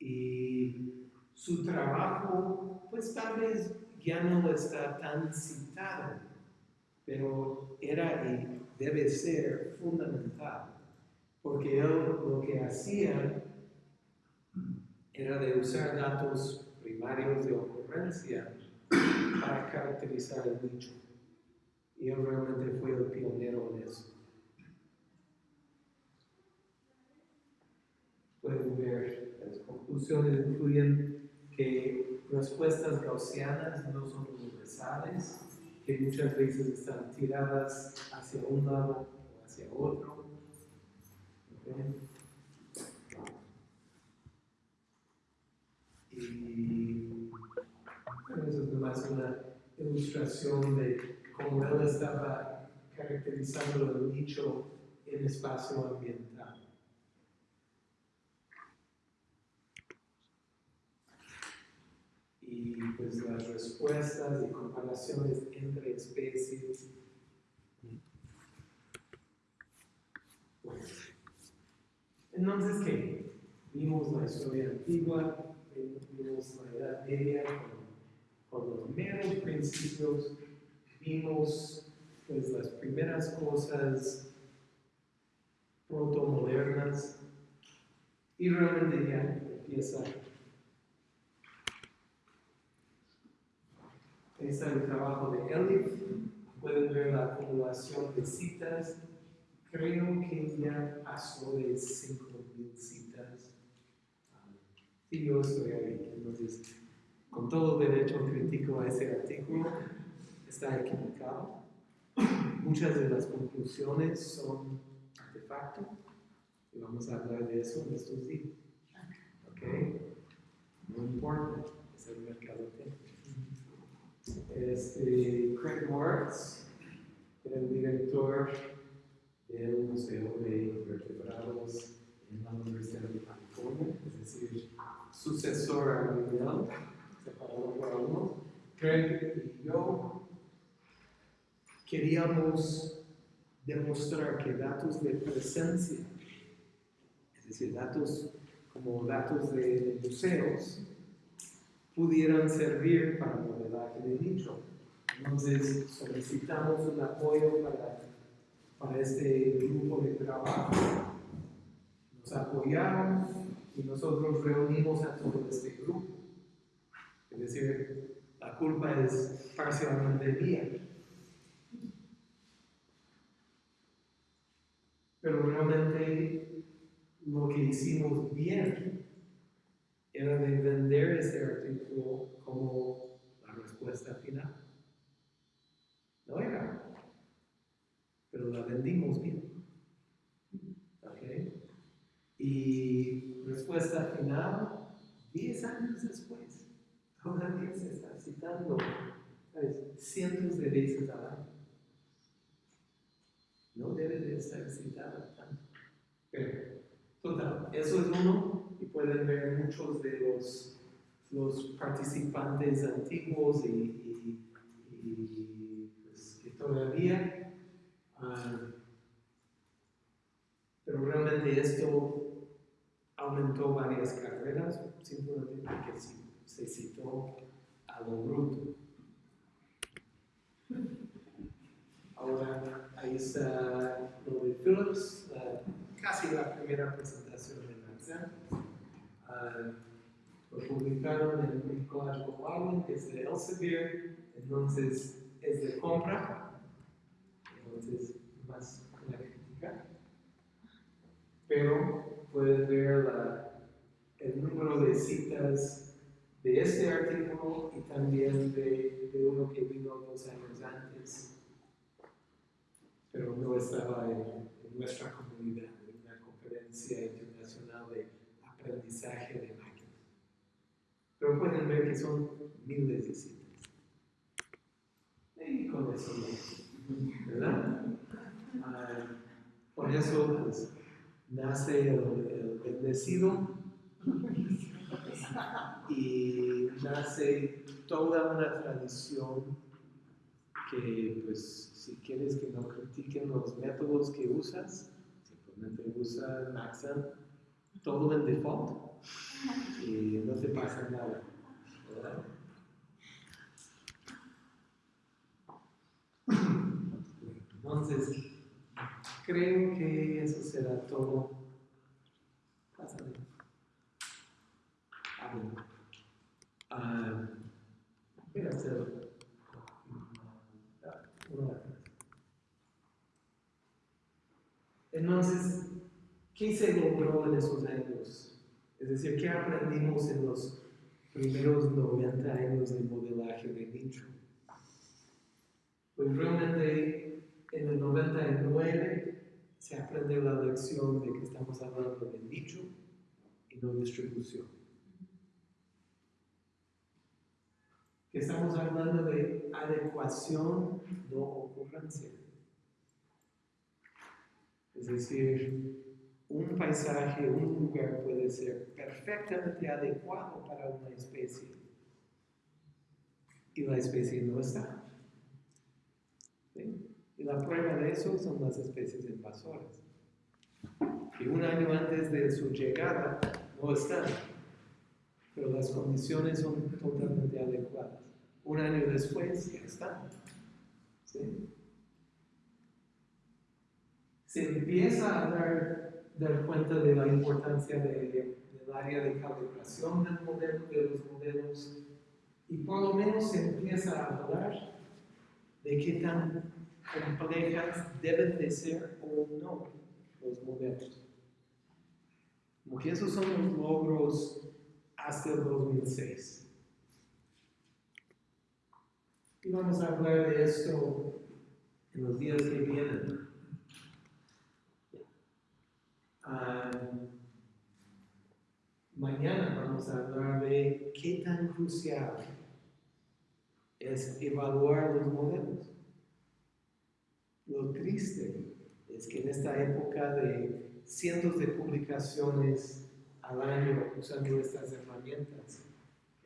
Y su trabajo, pues tal vez ya no está tan citado, pero era y debe ser fundamental, porque él lo que hacía era de usar datos primarios de ocurrencia para caracterizar el nicho. Y él realmente fue el pionero en eso. Pueden ver, las conclusiones incluyen que respuestas gaussianas no son universales, que muchas veces están tiradas hacia un lado o hacia otro. ¿ok? Y bueno, eso es nomás una ilustración de cómo él estaba caracterizando el nicho en espacio ambiental. Y pues las respuestas y comparaciones entre especies. Pues, entonces, ¿qué? Vimos la historia antigua, vimos la Edad Media con, con los meros principios, vimos pues las primeras cosas protomodernas y realmente ya empieza Ahí está el trabajo de Elif. Pueden ver la acumulación de citas. Creo que ya pasó de 5.000 citas. Y yo estoy ahí. Entonces, con todo derecho crítico a ese artículo, está equivocado. Muchas de las conclusiones son artefacto. Y vamos a hablar de eso en estos días. ¿Ok? No importa, es el mercado técnico este, Craig Moritz, el director del Museo de Invertebrados en la Universidad de California, es decir, sucesor a Miguel, separado por algunos. Craig y yo queríamos demostrar que datos de presencia, es decir, datos como datos de museos, pudieran servir para modelaje de nicho. Entonces solicitamos un apoyo para, para este grupo de trabajo. Nos apoyaron y nosotros reunimos a todo este grupo. Es decir, la culpa es parcialmente mía. Pero realmente lo que hicimos bien era de vender ese artículo como la respuesta final. No era, pero la vendimos bien. ¿Ok? Y respuesta final, 10 años después, todavía se está citando ¿sabes? cientos de veces al año. No debe de estar citada tanto. Pero, total, eso es uno y pueden ver muchos de los, los participantes antiguos y, y, pues, todavía, uh, pero realmente esto aumentó varias carreras simplemente porque se citó a lo bruto. Ahora, ahí está lo de Phillips, casi la primera presentación de Marcel. Uh, lo publicaron en un collage global que es de Elsevier, entonces es de compra, entonces más la crítica. Pero pueden ver el número de citas de este artículo y también de, de uno que vino dos años antes pero no estaba en, en, nuestra comunidad, en una conferencia aprendizaje de máquinas. Pero pueden ver que son miles de citas. Y con eso ¿verdad? Ah, por eso pues, nace el, bendecido y nace toda una tradición que pues si quieres que no critiquen los métodos que usas, simplemente usa Maxam todo en default y no te pasa nada. ¿verdad? Entonces, creo que eso será todo. Pásale. Ah, bueno. Ah, voy a hacer Entonces, ¿qué se logró en esos años? Es decir, ¿qué aprendimos en los primeros 90 años de modelaje de nicho? Pues realmente en el 99 se aprende la lección de que estamos hablando de nicho y no distribución. Que estamos hablando de adecuación, no ocurrencia. Es decir, un paisaje, un lugar puede ser perfectamente adecuado para una especie y la especie no está. Y la prueba de eso son las especies invasoras. Y un año antes de su llegada no están, pero las condiciones son totalmente adecuadas. Un año después ya están. Se empieza a dar, dar cuenta de la importancia de- del área de calibración del modelo, de los modelos, y por lo menos se empieza a hablar de qué tan complejas deben de ser o no los modelos. Como que esos son los logros hasta el 2006. Y vamos a hablar de esto en los días que vienen. Ah, mañana vamos a hablar de qué tan crucial es evaluar los modelos. Lo triste es que en esta época de cientos de publicaciones al año usando estas herramientas,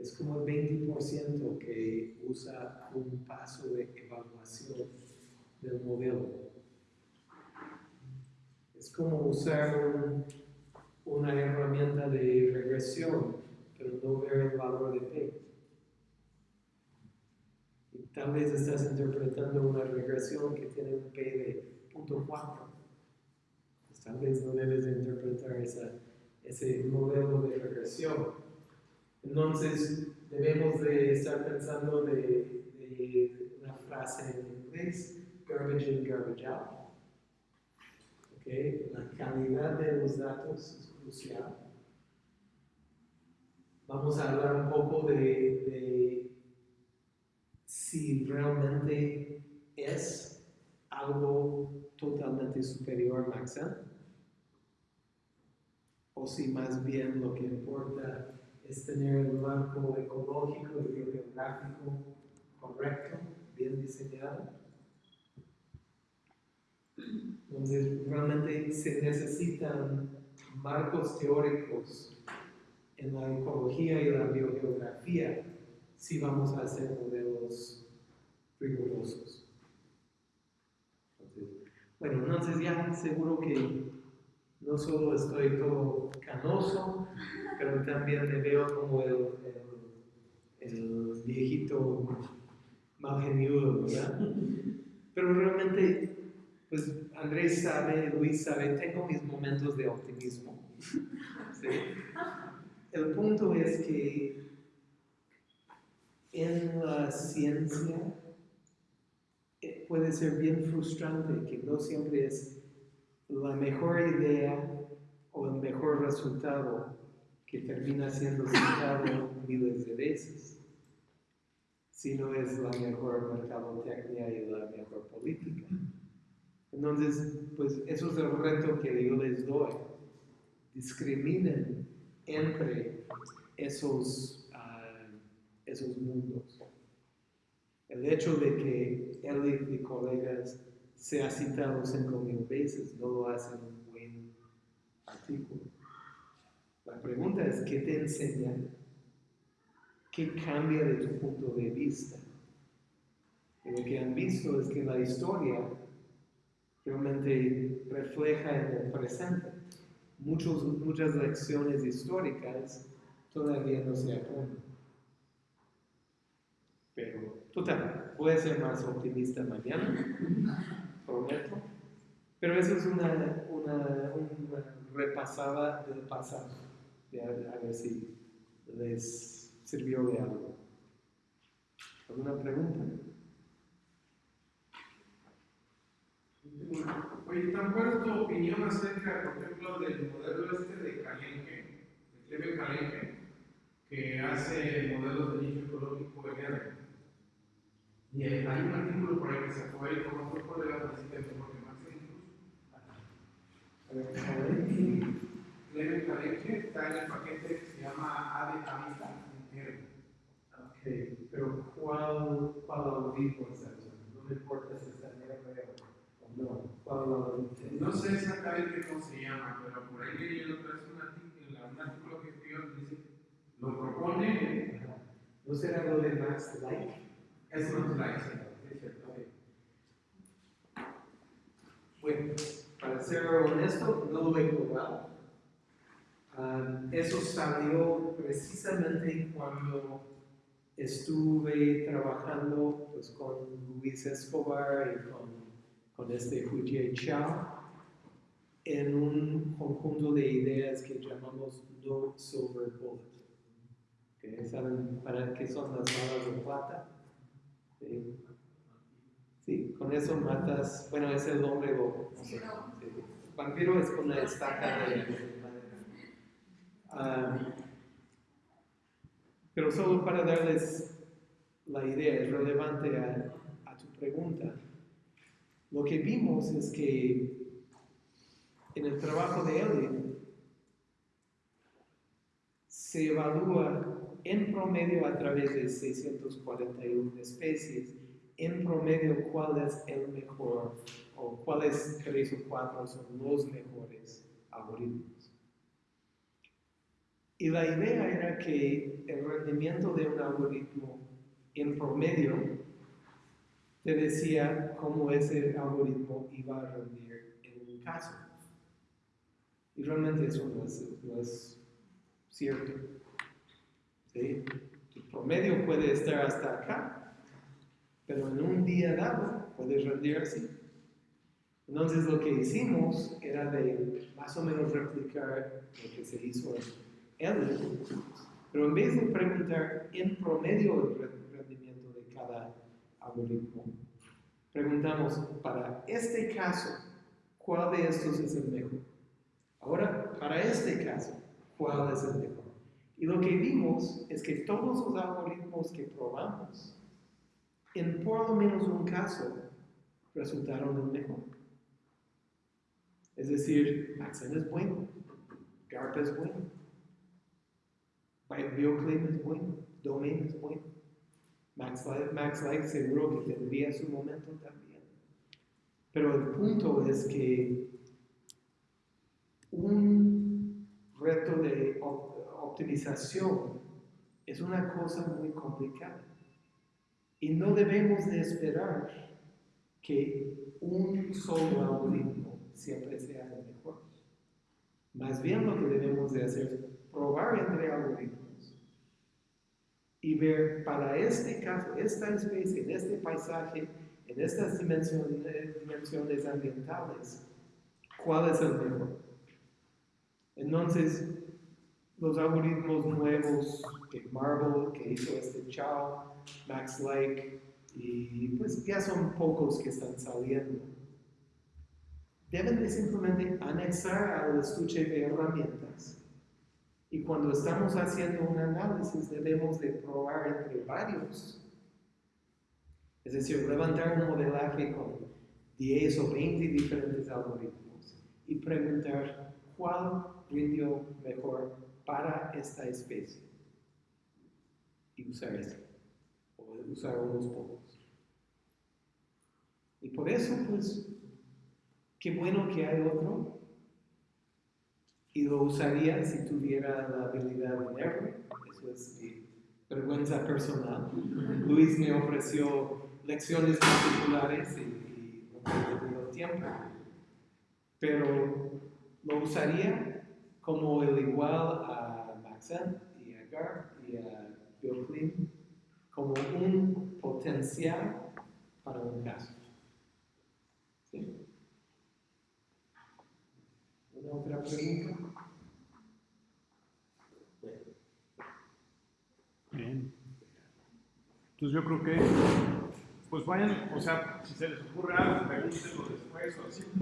es como el 20% que usa un paso de evaluación del modelo. Es como usar un- una herramienta de regresión, pero no ver el valor de P. Y tal vez estás interpretando una regresión que tiene un P de 0.4. Pues tal vez no debes de interpretar esa- ese modelo de regresión. Entonces, debemos de estar pensando de, de una frase en inglés, garbage in, garbage out. La calidad de los datos es crucial. Vamos a hablar un poco de, si realmente es algo totalmente superior a Maxent o si más bien lo que importa es tener el marco ecológico y biogeográfico correcto, bien diseñado. Entonces, realmente se necesitan marcos teóricos en la ecología y la biogeografía si vamos a hacer modelos rigurosos. Entonces, bueno, entonces ya seguro que no solo estoy todo canoso, pero también me veo como el, el, el viejito mal ¿verdad? Pero realmente, pues Andrés sabe, Luis sabe, tengo mis momentos de optimismo. ¿sí? El punto es que en la ciencia eh, puede ser bien frustrante que no siempre es la mejor idea o el mejor resultado que termina siendo citado miles de veces, sino es la mejor mercadotecnia y la mejor política. Entonces, pues eso es el reto que yo les doy. Discriminen entre esos, ah, esos mundos. El hecho de que él y colegas se ha citado cinco mil veces no lo hace un buen artículo. La pregunta es, ¿qué te enseña? ¿Qué cambia de tu punto de vista? Y lo que han visto es que la historia realmente refleja en el presente muchos, muchas lecciones históricas todavía no se aprenden. Pero, total, voy a ser más optimista mañana, prometo. Pero eso es una, una, repasada del pasado, a, a ver si les sirvió de algo. ¿Alguna pregunta? Oye, ¿tan cuál es tu opinión acerca, por ejemplo, del modelo este de Calenque, de Cleve Calenque, que hace modelos de nicho ecológico verde? Y hay un artículo por ahí que se fue ahí con otro colega de este porque más incluso. A ver, a ver. Cleve Calenque está en el paquete que se llama A de Habitat entero. Ok, pero ¿cuál, cuál audífono está usando? No me importa si no. Sé exactamente cómo se llama, pero por ahí leí el otro, un artículo, un artículo que escribió dice, lo propone. ¿No será lo de Max Like? es un like. Es cierto. Bueno, para ser honesto, no lo he probado. Ah, eso salió precisamente cuando estuve trabajando pues, con Luis Escobar y con, con este Huijie Chao en un conjunto de ideas que llamamos No Silver Bullet. ¿Ok? ¿Saben para qué son las balas de plata? Sí. Sí, con eso matas, bueno, es el hombre lobo. Sí. Vampiro es con una estaca de, de madera. Ah, pero solo para darles la idea, es relevante a, a tu pregunta. Lo que vimos es que en el trabajo de Elliot se evalúa en promedio a través de 641 especies, en promedio cuál es el mejor o cuáles tres o cuatro son los mejores algoritmos. Y la idea era que el rendimiento de un algoritmo en promedio te decía cómo ese algoritmo iba a rendir en un caso. Y realmente eso no es, no es cierto. ¿Sí? El promedio puede estar hasta acá, pero en un día dado puede rendir así. Entonces lo que hicimos era de más o menos replicar lo que se hizo en Elliot, pero en vez de preguntar en promedio el re- rendimiento de cada algoritmo, preguntamos para este caso, ¿cuál de estos es el mejor? Ahora, para este caso, ¿cuál es el mejor? Y lo que vimos es que todos los algoritmos que probamos, en por lo menos un caso, resultaron el mejor. Es decir, Maxen es bueno, GARP es bueno, BioClaim es bueno, Domain es bueno, MaxLight, MaxLight seguro que tendría su momento también. Pero el punto es que un reto de op- optimización es una cosa muy complicada. Y no debemos de esperar que un solo algoritmo siempre sea el mejor. Más bien lo que debemos de hacer es probar entre algoritmos y ver para este caso, esta especie, en este paisaje, en estas dimensiones, dimensiones ambientales, cuál es el mejor. Entonces, los algoritmos nuevos que Marvel, que hizo este Chao, Max Lake, y pues ya son pocos que están saliendo. Deben de simplemente anexar al estuche de herramientas. Y cuando estamos haciendo un análisis, debemos de probar entre varios. Es decir, levantar un modelaje con 10 o 20 diferentes algoritmos y preguntar cuál rindió mejor para esta especie. Y usar ese. O usar unos pocos. Y por eso, pues, qué bueno que hay otro. Y lo usaría si tuviera la habilidad de leerlo. Eso es mi vergüenza personal. Luis me ofreció lecciones particulares y, no he tenido tiempo. Pero lo usaría como el igual a Maxent y a Gar y a Bill Clinton, como un potencial para un caso. ¿Sí? ¿Una otra pregunta? Bien. Entonces yo creo que, pues vayan, o sea, si se les ocurre algo, pregúntenlo después o así.